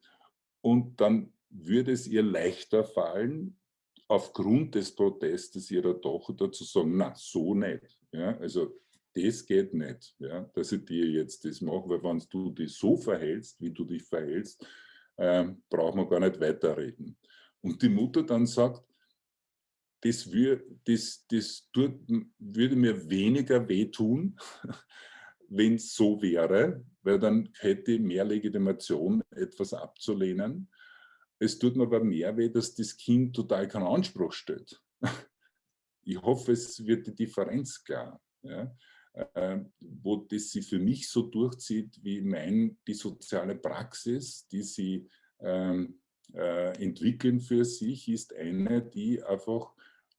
und dann würde es ihr leichter fallen, aufgrund des Protestes ihrer Tochter zu sagen, na, so nicht. Ja, also das geht nicht, ja, dass ich dir jetzt das mache, weil wenn du dich so verhältst, wie du dich verhältst, äh, brauchen wir gar nicht weiterreden. Und die Mutter dann sagt, das, wür, das, das tut, würde mir weniger wehtun, wenn es so wäre, weil dann hätte ich mehr Legitimation, etwas abzulehnen. Es tut mir aber mehr weh, dass das Kind total keinen Anspruch stellt. Ich hoffe, es wird die Differenz klar. Ja? Äh, wo das sie für mich so durchzieht, wie mein, die soziale Praxis, die sie ähm, äh, entwickeln für sich, ist eine, die einfach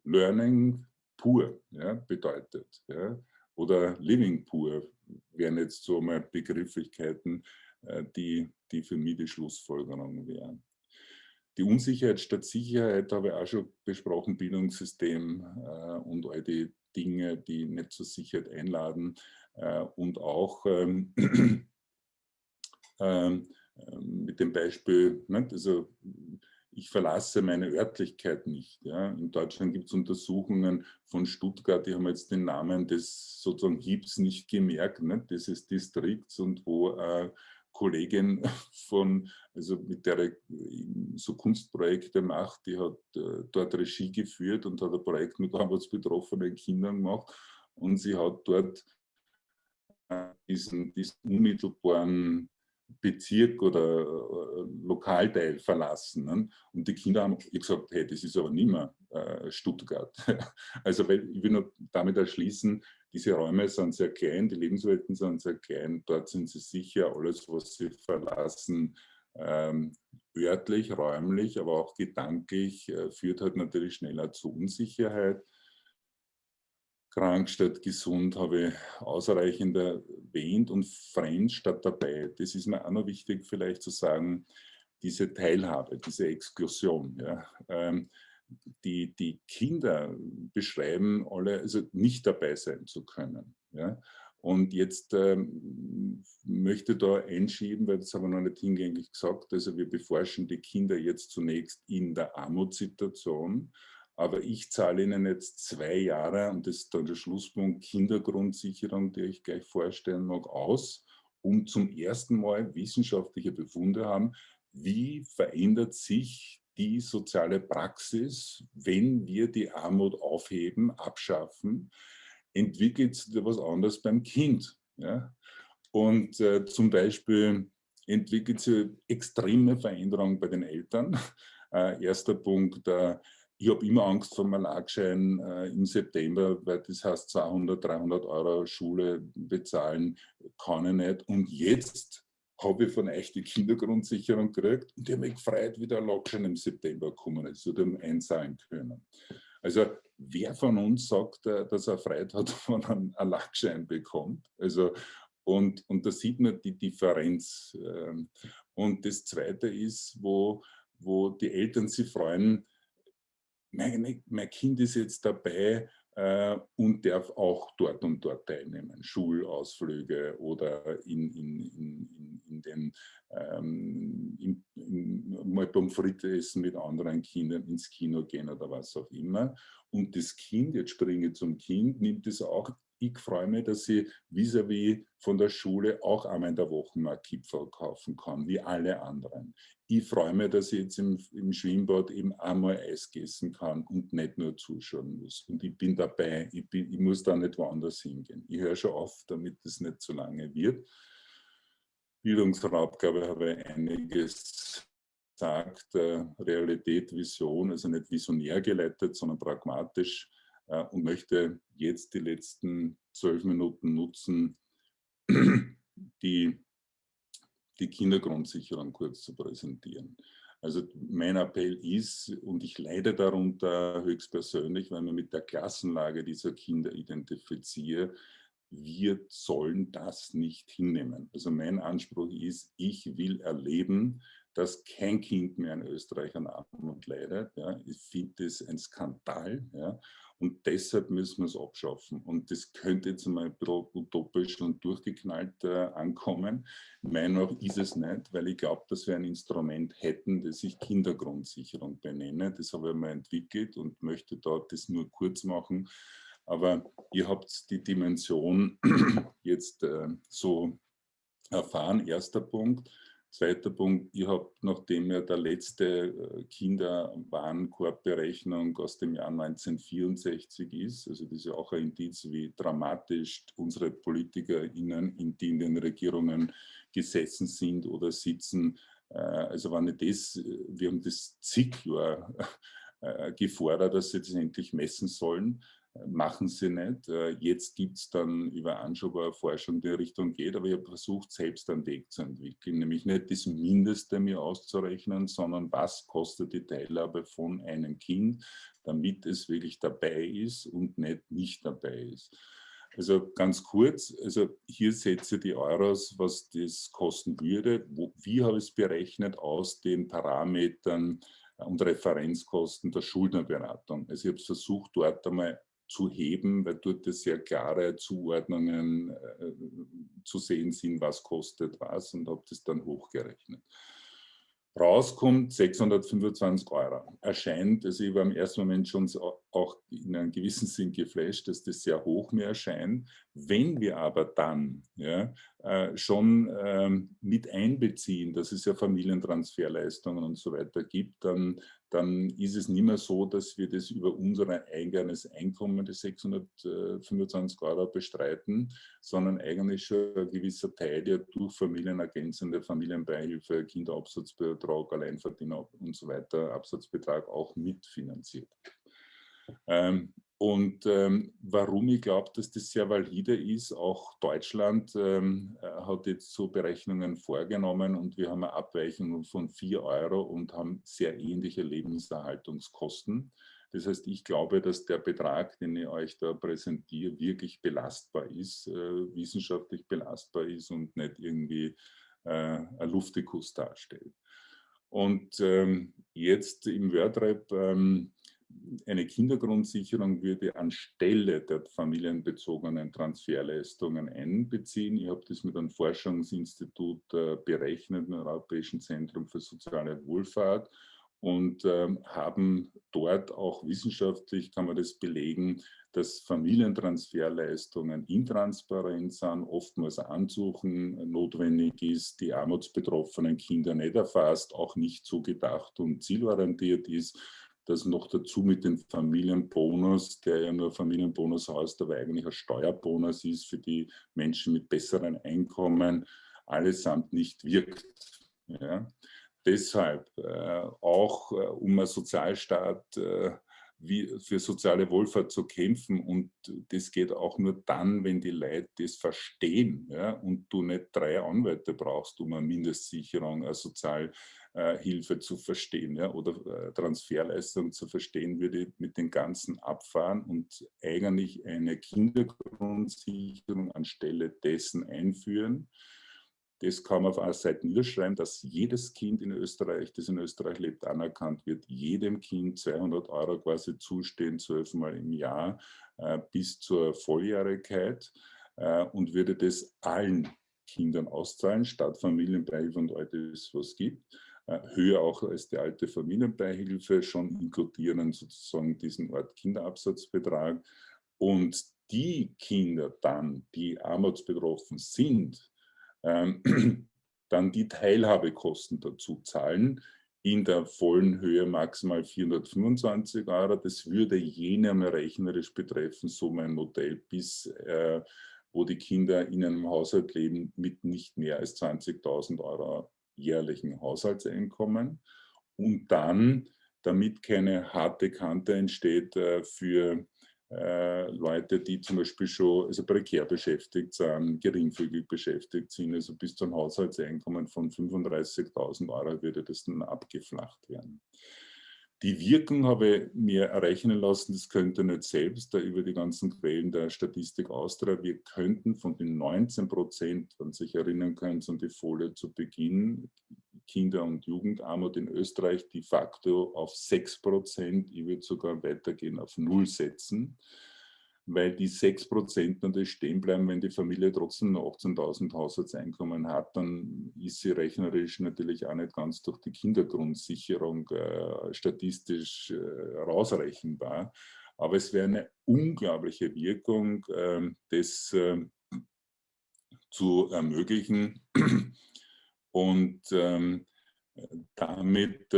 Learning pur ja, bedeutet. Ja? Oder Living pur wären jetzt so mal Begrifflichkeiten, äh, die, die für mich die Schlussfolgerung wären. Die Unsicherheit statt Sicherheit habe ich auch schon besprochen, Bildungssystem äh, und all die Dinge, die nicht zur Sicherheit einladen äh, und auch ähm, ähm, mit dem Beispiel, ne, also ich verlasse meine Örtlichkeit nicht. Ja. In Deutschland gibt es Untersuchungen von Stuttgart, die haben jetzt den Namen des sozusagen Hiebs nicht gemerkt, ne, dieses Distrikts und wo äh, Kollegin von, also mit der so Kunstprojekte macht, die hat äh, dort Regie geführt und hat ein Projekt mit armutsbetroffenen Kindern gemacht und sie hat dort äh, diesen, diesen unmittelbaren Bezirk oder äh, Lokalteil verlassen. Und die Kinder haben gesagt, hey, das ist aber nicht mehr äh, Stuttgart. also weil, ich will nur damit erschließen, diese Räume sind sehr klein, die Lebenswelten sind sehr klein, dort sind sie sicher, alles, was sie verlassen, ähm, örtlich, räumlich, aber auch gedanklich, äh, führt halt natürlich schneller zu Unsicherheit krank statt gesund habe ich ausreichend erwähnt und fremd statt dabei. Das ist mir auch noch wichtig vielleicht zu sagen, diese Teilhabe, diese Exklusion. Ja. Ähm, die, die Kinder beschreiben alle, also nicht dabei sein zu können. Ja. Und jetzt ähm, möchte da einschieben, weil das haben wir noch nicht hingängig gesagt, also wir beforschen die Kinder jetzt zunächst in der Armutssituation aber ich zahle Ihnen jetzt zwei Jahre, und das ist dann der Schlusspunkt, Kindergrundsicherung, die ich gleich vorstellen mag, aus, um zum ersten Mal wissenschaftliche Befunde haben, wie verändert sich die soziale Praxis, wenn wir die Armut aufheben, abschaffen, entwickelt sich etwas anderes beim Kind. Ja? Und äh, zum Beispiel entwickelt sich extreme Veränderungen bei den Eltern. Äh, erster Punkt, äh, ich habe immer Angst vor einem Lagschein äh, im September, weil das heißt 200, 300 Euro Schule bezahlen kann ich nicht. Und jetzt habe ich von euch die Kindergrundsicherung gekriegt und ich habe mich gefreut, wie der Lagschein im September gekommen ist oder einzahlen können. Also wer von uns sagt, äh, dass er Freude hat, wenn er einen Lagschein bekommt? Also, und, und da sieht man die Differenz. Ähm, und das Zweite ist, wo, wo die Eltern sich freuen, mein, Kind ist jetzt dabei äh, und darf auch dort und dort teilnehmen. Schulausflüge oder in, in, in, in den ähm, in, in, mal Pommes frites essen mit anderen Kindern, ins Kino gehen oder was auch immer. Und das Kind, jetzt springe zum Kind, nimmt es auch ich freue mich, dass ich vis-à-vis -vis von der Schule auch einmal in der Woche mal Kipferl kaufen kann, wie alle anderen. Ich freue mich, dass ich jetzt im, im Schwimmbad eben einmal Eis essen kann und nicht nur zuschauen muss. Und ich bin dabei, ich, bin, ich muss da nicht woanders hingehen. Ich höre schon auf, damit es nicht zu lange wird. Bildungsraub, glaube ich, habe ich einiges gesagt. Äh, Realität, Vision, also nicht visionär geleitet, sondern pragmatisch äh, und möchte jetzt die letzten zwölf Minuten nutzen, die, die Kindergrundsicherung kurz zu präsentieren. Also mein Appell ist, und ich leide darunter höchstpersönlich, wenn man mit der Klassenlage dieser Kinder identifiziere, wir sollen das nicht hinnehmen. Also mein Anspruch ist, ich will erleben, dass kein Kind mehr in Österreich an Armut leidet. Ja. Ich finde das ein Skandal. Ja. Und deshalb müssen wir es abschaffen. Und das könnte jetzt mal utopisch und durchgeknallt äh, ankommen. Meiner ist es nicht, weil ich glaube, dass wir ein Instrument hätten, das ich Kindergrundsicherung benenne. Das habe ich mal entwickelt und möchte dort das nur kurz machen. Aber ihr habt die Dimension jetzt äh, so erfahren. Erster Punkt. Zweiter Punkt, ich habe, nachdem ja der letzte äh, Kinderwarenkorbberechnung aus dem Jahr 1964 ist, also das ist ja auch ein Indiz, wie dramatisch unsere PolitikerInnen, in die in den Regierungen gesessen sind oder sitzen, äh, also wenn ich das, wir haben das zig Jahre äh, gefordert, dass sie das endlich messen sollen machen sie nicht. Äh, jetzt gibt es dann über Anschober-Forschung, die in Richtung geht, aber ich habe versucht, selbst einen Weg zu entwickeln, nämlich nicht das Mindeste mir auszurechnen, sondern was kostet die Teilhabe von einem Kind, damit es wirklich dabei ist und nicht nicht dabei ist. Also ganz kurz, also hier setze die Euros, was das kosten würde. Wo, wie habe ich es berechnet aus den Parametern und Referenzkosten der Schuldnerberatung? Also ich habe es versucht, dort einmal zu heben, weil dort sehr klare Zuordnungen äh, zu sehen sind, was kostet was und habe das dann hochgerechnet. Rauskommt 625 Euro. Erscheint, also ich war im ersten Moment schon auch in einem gewissen Sinn geflasht, dass das sehr hoch mir erscheint. Wenn wir aber dann ja, äh, schon ähm, mit einbeziehen, dass es ja Familientransferleistungen und so weiter gibt, dann dann ist es nicht mehr so, dass wir das über unser eigenes Einkommen, die 625 Euro bestreiten, sondern eigentlich schon ein gewisser Teil, der durch familienergänzende Familienbeihilfe, Kinderabsatzbetrag, Alleinverdiener und so weiter, Absatzbetrag auch mitfinanziert. Ähm, und ähm, warum ich glaube, dass das sehr valide ist, auch Deutschland ähm, äh, hat jetzt so Berechnungen vorgenommen und wir haben eine Abweichung von 4 Euro und haben sehr ähnliche Lebenserhaltungskosten. Das heißt, ich glaube, dass der Betrag, den ich euch da präsentiere, wirklich belastbar ist, äh, wissenschaftlich belastbar ist und nicht irgendwie äh, ein Luftikus darstellt. Und ähm, jetzt im WordRap ähm, eine Kindergrundsicherung würde anstelle der familienbezogenen Transferleistungen einbeziehen. Ich habe das mit einem Forschungsinstitut äh, berechnet, dem Europäischen Zentrum für soziale Wohlfahrt und ähm, haben dort auch wissenschaftlich, kann man das belegen, dass Familientransferleistungen intransparent sind, oftmals Ansuchen notwendig ist, die armutsbetroffenen Kinder nicht erfasst, auch nicht so gedacht und zielorientiert ist dass noch dazu mit dem Familienbonus, der ja nur Familienbonus heißt, aber eigentlich ein Steuerbonus ist für die Menschen mit besseren Einkommen, allesamt nicht wirkt. Ja. Deshalb äh, auch äh, um einen Sozialstaat äh, wie für soziale Wohlfahrt zu kämpfen und das geht auch nur dann, wenn die Leute das verstehen ja, und du nicht drei Anwälte brauchst, um eine Mindestsicherung, eine Sozial Hilfe zu verstehen ja, oder äh, Transferleistung zu verstehen, würde mit den ganzen abfahren und eigentlich eine Kindergrundsicherung anstelle dessen einführen. Das kann man auf einer Seite niederschreiben, dass jedes Kind in Österreich, das in Österreich lebt, anerkannt wird, jedem Kind 200 Euro quasi zustehen, zwölfmal im Jahr äh, bis zur Volljährigkeit äh, und würde das allen Kindern auszahlen, statt Familienbeihilfe und all das, was es gibt. Äh, höher auch als die alte Familienbeihilfe schon inkludieren, sozusagen diesen Ort Kinderabsatzbetrag. Und die Kinder dann, die armutsbetroffen sind, ähm, dann die Teilhabekosten dazu zahlen, in der vollen Höhe maximal 425 Euro. Das würde jene einmal rechnerisch betreffen, so mein Modell, bis äh, wo die Kinder in einem Haushalt leben mit nicht mehr als 20.000 Euro jährlichen Haushaltseinkommen und dann, damit keine harte Kante entsteht äh, für äh, Leute, die zum Beispiel schon also prekär beschäftigt sind, geringfügig beschäftigt sind, also bis zum Haushaltseinkommen von 35.000 Euro würde das dann abgeflacht werden. Die Wirkung habe ich mir errechnen lassen, das könnte nicht selbst, da über die ganzen Quellen der Statistik Austria, wir könnten von den 19 Prozent, wenn Sie sich erinnern können, an die Folie zu Beginn, Kinder- und Jugendarmut in Österreich de facto auf 6 Prozent, ich würde sogar weitergehen, auf Null setzen weil die 6% natürlich stehen bleiben, wenn die Familie trotzdem noch 18.000 Haushaltseinkommen hat, dann ist sie rechnerisch natürlich auch nicht ganz durch die Kindergrundsicherung äh, statistisch äh, rausrechenbar. Aber es wäre eine unglaubliche Wirkung, äh, das ähm, zu ermöglichen und ähm, damit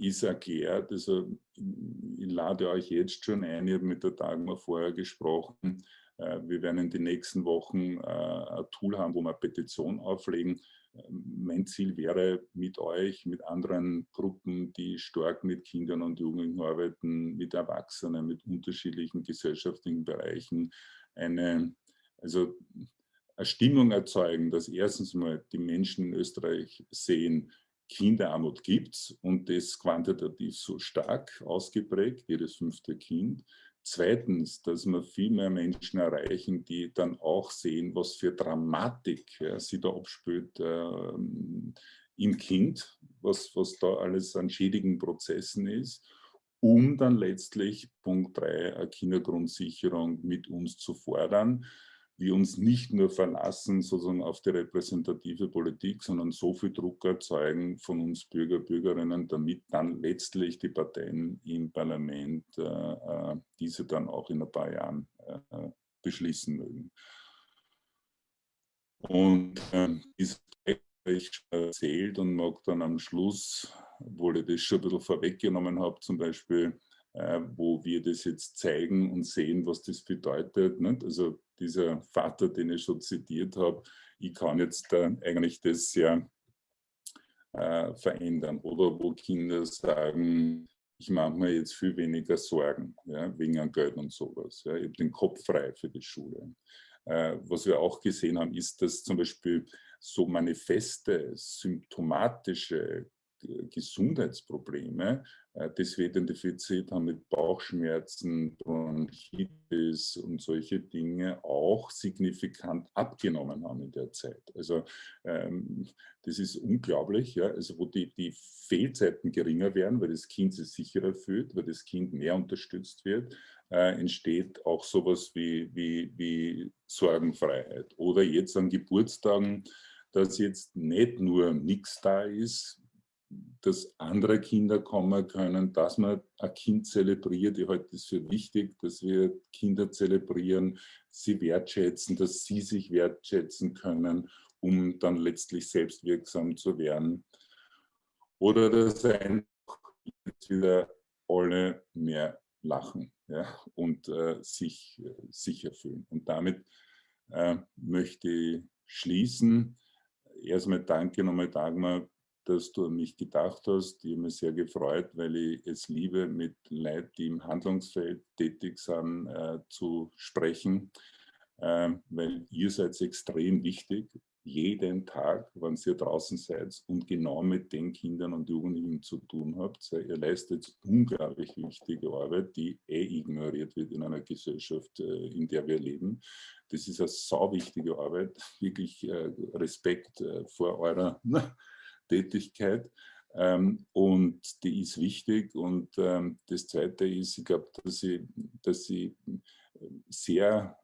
ist erklärt, also ich lade euch jetzt schon ein, ich habe mit der Dagmar vorher gesprochen, äh, wir werden in den nächsten Wochen äh, ein Tool haben, wo wir Petition auflegen. Mein Ziel wäre, mit euch, mit anderen Gruppen, die stark mit Kindern und Jugendlichen arbeiten, mit Erwachsenen, mit unterschiedlichen gesellschaftlichen Bereichen, eine, also eine Stimmung erzeugen, dass erstens mal die Menschen in Österreich sehen, Kinderarmut gibt es und das quantitativ so stark ausgeprägt, jedes fünfte Kind. Zweitens, dass wir viel mehr Menschen erreichen, die dann auch sehen, was für Dramatik ja, sie da abspielt äh, im Kind, was, was da alles an schädigen Prozessen ist, um dann letztlich Punkt 3, eine Kindergrundsicherung mit uns zu fordern wir uns nicht nur verlassen sozusagen auf die repräsentative Politik, sondern so viel Druck erzeugen von uns Bürger, Bürgerinnen, damit dann letztlich die Parteien im Parlament äh, äh diese dann auch in ein paar Jahren äh, beschließen mögen. Und äh, dieses ich erzählt und mag dann am Schluss, obwohl ich das schon ein bisschen vorweggenommen habe, zum Beispiel, wo wir das jetzt zeigen und sehen, was das bedeutet. Nicht? Also dieser Vater, den ich schon zitiert habe, ich kann jetzt äh, eigentlich das sehr äh, verändern. Oder wo Kinder sagen, ich mache mir jetzt viel weniger Sorgen, ja, wegen an Geld und sowas. Ja. Ich habe den Kopf frei für die Schule. Äh, was wir auch gesehen haben, ist, dass zum Beispiel so manifeste, symptomatische Gesundheitsprobleme, äh, das wir identifiziert haben mit Bauchschmerzen, Bronchitis und solche Dinge auch signifikant abgenommen haben in der Zeit. Also ähm, das ist unglaublich, ja? also wo die, die Fehlzeiten geringer werden, weil das Kind sich sicherer fühlt, weil das Kind mehr unterstützt wird, äh, entsteht auch sowas wie, wie, wie Sorgenfreiheit. Oder jetzt an Geburtstagen, dass jetzt nicht nur nichts da ist, dass andere Kinder kommen können, dass man ein Kind zelebriert. Ich halte es für wichtig, dass wir Kinder zelebrieren, sie wertschätzen, dass sie sich wertschätzen können, um dann letztlich selbstwirksam zu werden. Oder dass einfach wieder alle mehr lachen ja, und äh, sich äh, sicher fühlen. Und damit äh, möchte ich schließen. Erstmal danke nochmal Dagmar dass du an mich gedacht hast. Ich habe mich sehr gefreut, weil ich es liebe, mit Leuten, die im Handlungsfeld tätig sind, äh, zu sprechen, äh, weil ihr seid extrem wichtig, jeden Tag, wenn ihr draußen seid und genau mit den Kindern und Jugendlichen zu tun habt. Ihr leistet unglaublich wichtige Arbeit, die eh ignoriert wird in einer Gesellschaft, äh, in der wir leben. Das ist eine sau wichtige Arbeit. Wirklich äh, Respekt äh, vor eurer Tätigkeit. Ähm, und die ist wichtig. Und ähm, das Zweite ist, ich glaube, dass ich, dass ich sehr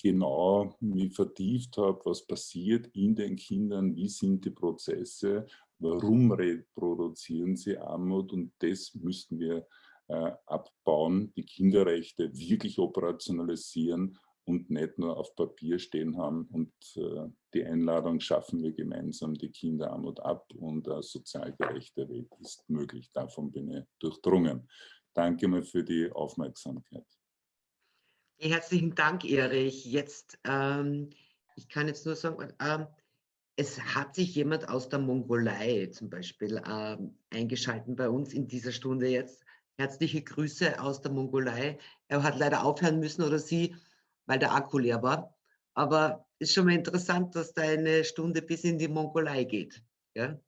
genau mich vertieft habe, was passiert in den Kindern, wie sind die Prozesse, warum reproduzieren sie Armut und das müssten wir äh, abbauen, die Kinderrechte wirklich operationalisieren und nicht nur auf Papier stehen haben. Und äh, die Einladung schaffen wir gemeinsam die Kinderarmut ab und eine sozial gerechte Welt ist möglich. Davon bin ich durchdrungen. Danke mal für die Aufmerksamkeit. Herzlichen Dank, Erich. Jetzt, ähm, ich kann jetzt nur sagen, ähm, es hat sich jemand aus der Mongolei zum Beispiel ähm, eingeschalten bei uns in dieser Stunde jetzt. Herzliche Grüße aus der Mongolei. Er hat leider aufhören müssen oder sie weil der Akku leer war. Aber ist schon mal interessant, dass da eine Stunde bis in die Mongolei geht. Ja?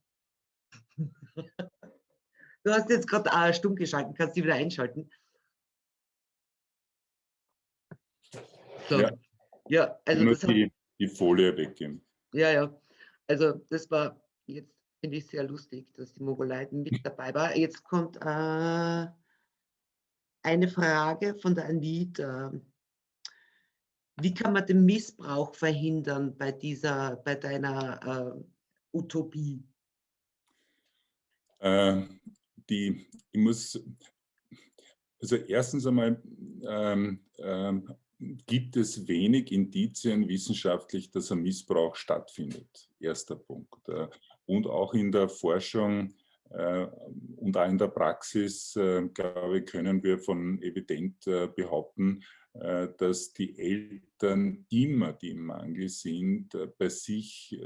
Du hast jetzt gerade äh, stumm geschalten, kannst du wieder einschalten. So. Ja, ja also das die, die Folie weggeben. Ja, ja. Also das war jetzt finde ich sehr lustig, dass die Mongoleiten mit dabei war. Jetzt kommt äh, eine Frage von der Anita. Wie kann man den Missbrauch verhindern bei dieser, bei deiner äh, Utopie? Äh, die, ich muss, also erstens einmal ähm, ähm, gibt es wenig Indizien wissenschaftlich, dass ein Missbrauch stattfindet. Erster Punkt. Äh, und auch in der Forschung und auch in der Praxis, äh, glaube ich, können wir von evident behaupten, dass die Eltern immer, die im Mangel sind, bei sich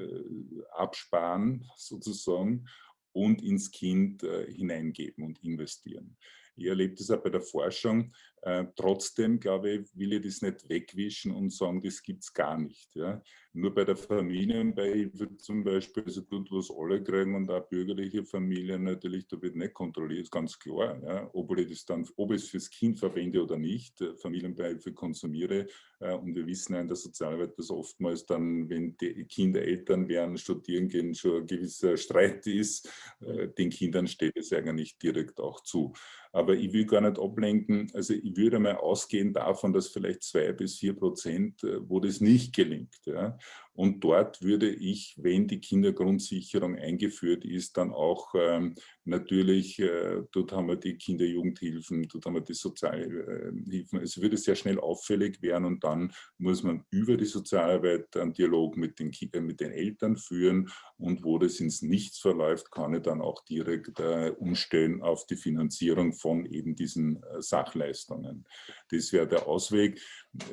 absparen sozusagen und ins Kind hineingeben und investieren. Ich erlebe das auch bei der Forschung. Äh, trotzdem, glaube ich, will ich das nicht wegwischen und sagen, das gibt es gar nicht. Ja. Nur bei der Familienbeihilfe zum Beispiel, also dort, was alle kriegen und auch bürgerliche Familien natürlich, da wird nicht kontrolliert, ganz klar. Ja. Ob ich das dann, ob ich es fürs Kind verwende oder nicht, äh, Familienbeihilfe konsumiere. Äh, und wir wissen ja in der Sozialarbeit, dass oftmals dann, wenn die Kinder Eltern werden, studieren gehen, schon ein gewisser Streit ist, den Kindern steht es eigentlich direkt auch zu. Aber ich will gar nicht ablenken. Also würde mal ausgehen davon, dass vielleicht zwei bis vier Prozent, äh, wo das nicht gelingt. Ja. Und dort würde ich, wenn die Kindergrundsicherung eingeführt ist, dann auch ähm, natürlich, äh, dort haben wir die Kinderjugendhilfen, dort haben wir die Sozialhilfen. Es würde sehr schnell auffällig werden und dann muss man über die Sozialarbeit einen Dialog mit den, äh, mit den Eltern führen und wo das ins Nichts verläuft, kann ich dann auch direkt äh, umstellen auf die Finanzierung von eben diesen äh, Sachleistungen. Das wäre der Ausweg.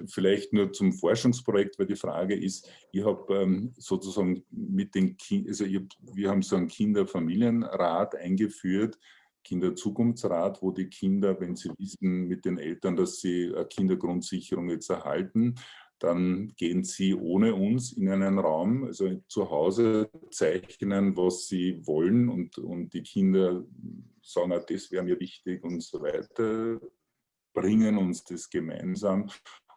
Vielleicht nur zum Forschungsprojekt, weil die Frage ist, ich habe ähm, sozusagen mit den Kindern, also hab, wir haben so einen Kinderfamilienrat eingeführt, Kinderzukunftsrat, wo die Kinder, wenn sie wissen mit den Eltern, dass sie eine Kindergrundsicherung jetzt erhalten, dann gehen sie ohne uns in einen Raum, also zu Hause zeichnen, was sie wollen und, und die Kinder sagen, ah, das wäre mir wichtig und so weiter, bringen uns das gemeinsam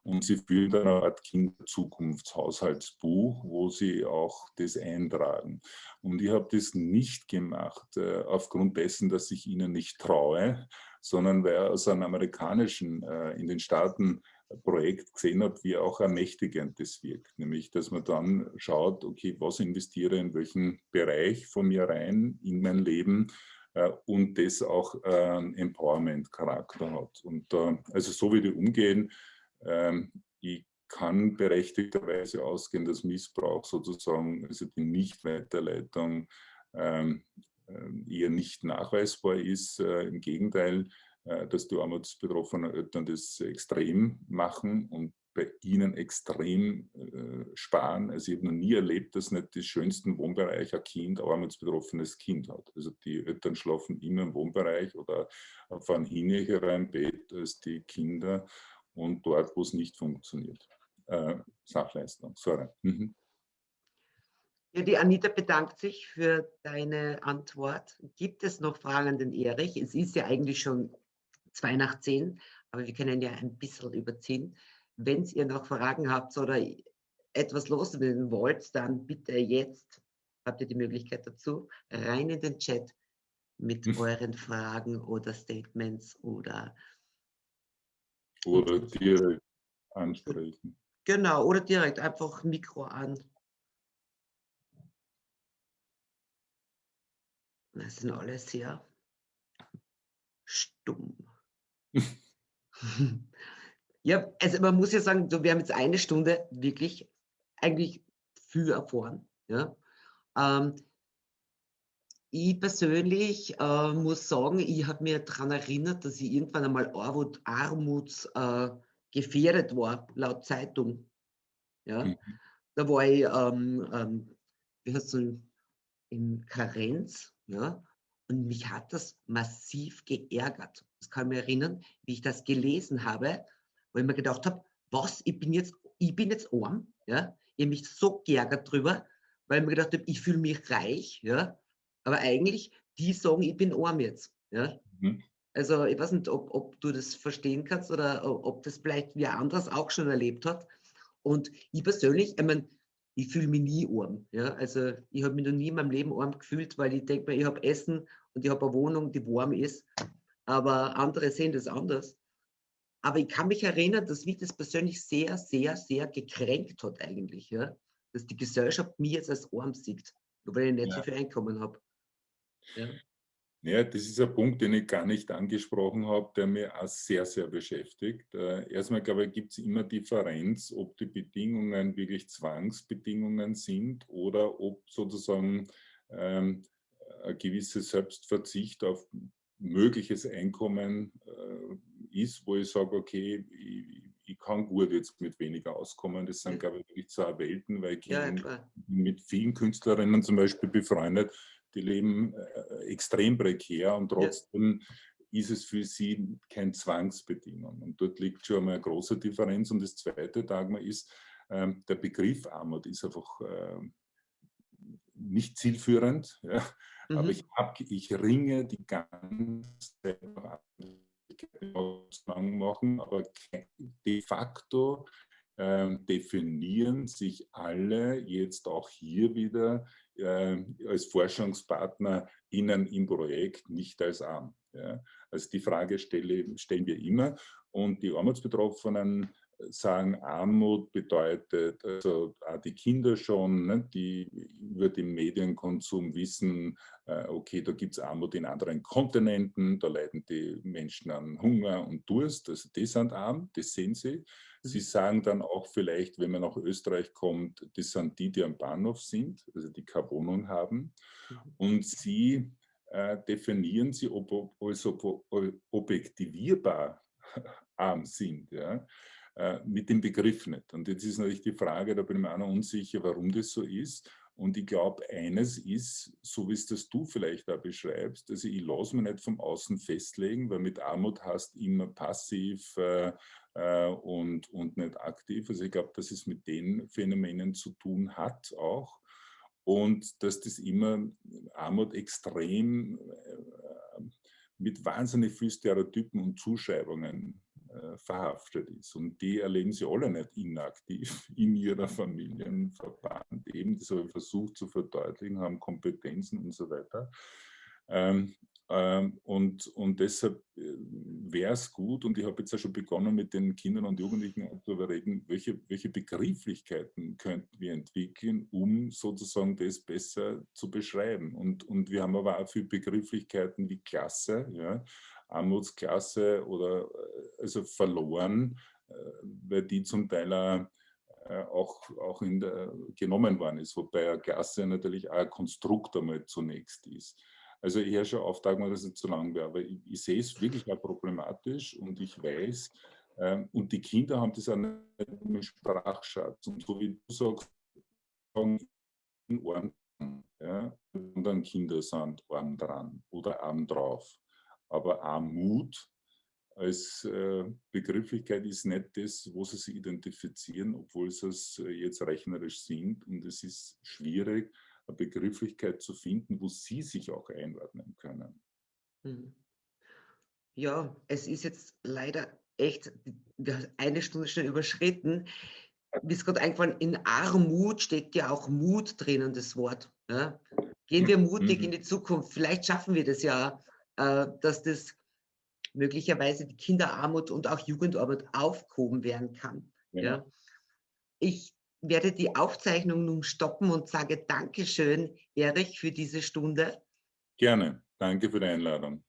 und sie führen dann eine Art Kinderzukunftshaushaltsbuch, wo sie auch das eintragen. Und ich habe das nicht gemacht äh, aufgrund dessen, dass ich ihnen nicht traue, sondern weil aus einem amerikanischen, äh, in den Staaten Projekt gesehen habe, wie auch ermächtigend das wirkt. Nämlich, dass man dann schaut, okay, was investiere in welchen Bereich von mir rein in mein Leben äh, und das auch äh, Empowerment-Charakter hat. Und äh, also so wie die umgehen, ähm, ich kann berechtigterweise ausgehen, dass Missbrauch sozusagen, also die Nichtweiterleitung ähm, äh, eher nicht nachweisbar ist. Äh, Im Gegenteil, äh, dass die armutsbetroffenen Eltern das extrem machen und bei ihnen extrem äh, sparen. Also ich habe noch nie erlebt, dass nicht die schönsten Wohnbereich ein Kind, ein armutsbetroffenes Kind hat. Also die Eltern schlafen immer im Wohnbereich oder fahren hinnigerer im Bett als die Kinder und dort, wo es nicht funktioniert. Äh, Sachleistung, sorry. Mhm. Ja, die Anita bedankt sich für deine Antwort. Gibt es noch Fragen an den Erich? Es ist ja eigentlich schon zwei nach zehn, aber wir können ja ein bisschen überziehen. Wenn ihr noch Fragen habt oder etwas loswerden wollt, dann bitte jetzt, habt ihr die Möglichkeit dazu, rein in den Chat mit hm. euren Fragen oder Statements oder oder direkt ansprechen. Genau, oder direkt einfach Mikro an. Das sind alle sehr stumm. ja, also man muss ja sagen, wir haben jetzt eine Stunde wirklich eigentlich viel erfahren. Ja? Ähm, ich persönlich äh, muss sagen, ich habe mir daran erinnert, dass ich irgendwann einmal Armut, armutsgefährdet äh, war, laut Zeitung. Ja? Mhm. Da war ich ähm, ähm, wie heißt so, in Karenz. Ja? Und mich hat das massiv geärgert. Das kann ich mich erinnern, wie ich das gelesen habe, wo ich mir gedacht habe, was, ich bin jetzt, ich bin jetzt arm. Ja? Ich habe mich so geärgert drüber, weil ich mir gedacht habe, ich fühle mich reich. Ja? Aber eigentlich, die sagen, ich bin arm jetzt. Ja? Mhm. Also ich weiß nicht, ob, ob, du das verstehen kannst oder ob das vielleicht wer anders auch schon erlebt hat. Und ich persönlich, ich meine, ich fühle mich nie arm. Ja? Also ich habe mich noch nie in meinem Leben arm gefühlt, weil ich denke mir, ich habe Essen und ich habe eine Wohnung, die warm ist. Aber andere sehen das anders. Aber ich kann mich erinnern, dass mich das persönlich sehr, sehr, sehr gekränkt hat eigentlich, ja? dass die Gesellschaft mich jetzt als arm sieht, weil ich nicht ja. so viel Einkommen habe. Ja. Ja, das ist ein Punkt, den ich gar nicht angesprochen habe, der mir auch sehr, sehr beschäftigt. Äh, erstmal, glaube ich, gibt es immer Differenz, ob die Bedingungen wirklich Zwangsbedingungen sind oder ob sozusagen ähm, ein gewisser Selbstverzicht auf mögliches Einkommen äh, ist, wo ich sage, okay, ich, ich, kann gut jetzt mit weniger auskommen. Das sind, glaube ich, wirklich zwei Welten, weil ich ja, mit vielen Künstlerinnen zum Beispiel befreundet, die leben äh, extrem prekär und trotzdem ja. ist es für sie kein Zwangsbedingung. Und dort liegt schon einmal eine große Differenz. Und das Zweite, Dagmar, ist, ähm, der Begriff Armut ist einfach äh, nicht zielführend. Ja. Mhm. Aber ich, hab, ich ringe die ganze Zeit noch machen, aber de facto äh, definieren sich alle jetzt auch hier wieder äh, als Forschungspartner innen im Projekt nicht als arm. Ja. Also die Frage stelle, stellen wir immer und die Armutsbetroffenen sagen, Armut bedeutet, also auch die Kinder schon, ne, die über den Medienkonsum wissen, äh, okay, da gibt es Armut in anderen Kontinenten, da leiden die Menschen an Hunger und Durst, also die sind arm, das sehen sie. Sie mhm. sagen dann auch vielleicht, wenn man nach Österreich kommt, das sind die, die am Bahnhof sind, also die keine Wohnung haben. Mhm. Und sie äh, definieren sie ob, als ob, objektivierbar arm sind. Ja? Äh, mit dem Begriff nicht. Und jetzt ist natürlich die Frage, da bin ich mir auch noch unsicher, warum das so ist. Und ich glaube, eines ist, so wie es das du vielleicht auch beschreibst, also ich lasse mich nicht vom Außen festlegen, weil mit Armut hast immer passiv äh, äh, und, und nicht aktiv. Also ich glaube, dass es mit den Phänomenen zu tun hat auch. Und dass das immer Armut extrem äh, mit wahnsinnig vielen Stereotypen und Zuschreibungen verhaftet ist. Und die erleben sie alle nicht inaktiv in ihrer Familienverband. Eben, das habe ich versucht zu verdeutlichen, haben Kompetenzen und so weiter. Ähm, ähm, und, und deshalb äh, wäre es gut, und ich habe jetzt ja schon begonnen mit den Kindern und Jugendlichen zu überreden, welche, welche Begrifflichkeiten könnten wir entwickeln, um sozusagen das besser zu beschreiben. Und, und wir haben aber auch viele Begrifflichkeiten wie Klasse, ja, Armutsklasse oder äh, also verloren, äh, weil die zum Teil auch, auch in der, genommen worden ist, wobei eine Klasse natürlich auch ein Konstrukt einmal zunächst ist. Also ich höre schon auf, dass es nicht zu lang wäre, aber ich, ich, sehe es wirklich auch problematisch und ich weiß, ähm, und die Kinder haben das auch nicht im Sprachschatz. Und so wie du sagst, in Ohren, ja, und dann Kinder sind arm dran oder arm drauf. Aber Armut als äh, Begrifflichkeit ist nicht das, wo sie sich identifizieren, obwohl sie es äh, jetzt rechnerisch sind. Und es ist schwierig, eine Begrifflichkeit zu finden, wo sie sich auch einordnen können. Mhm. Ja, es ist jetzt leider echt eine Stunde schon überschritten. Mir ist gerade eingefallen, in Armut steckt ja auch Mut drinnen, das Wort. Ja? Gehen wir mutig mhm. in die Zukunft. Vielleicht schaffen wir das ja, dass das möglicherweise die Kinderarmut und auch Jugendarmut aufgehoben werden kann. Ja. ja. Ich werde die Aufzeichnung nun stoppen und sage Dankeschön, Erich, für diese Stunde. Gerne. Danke für die Einladung.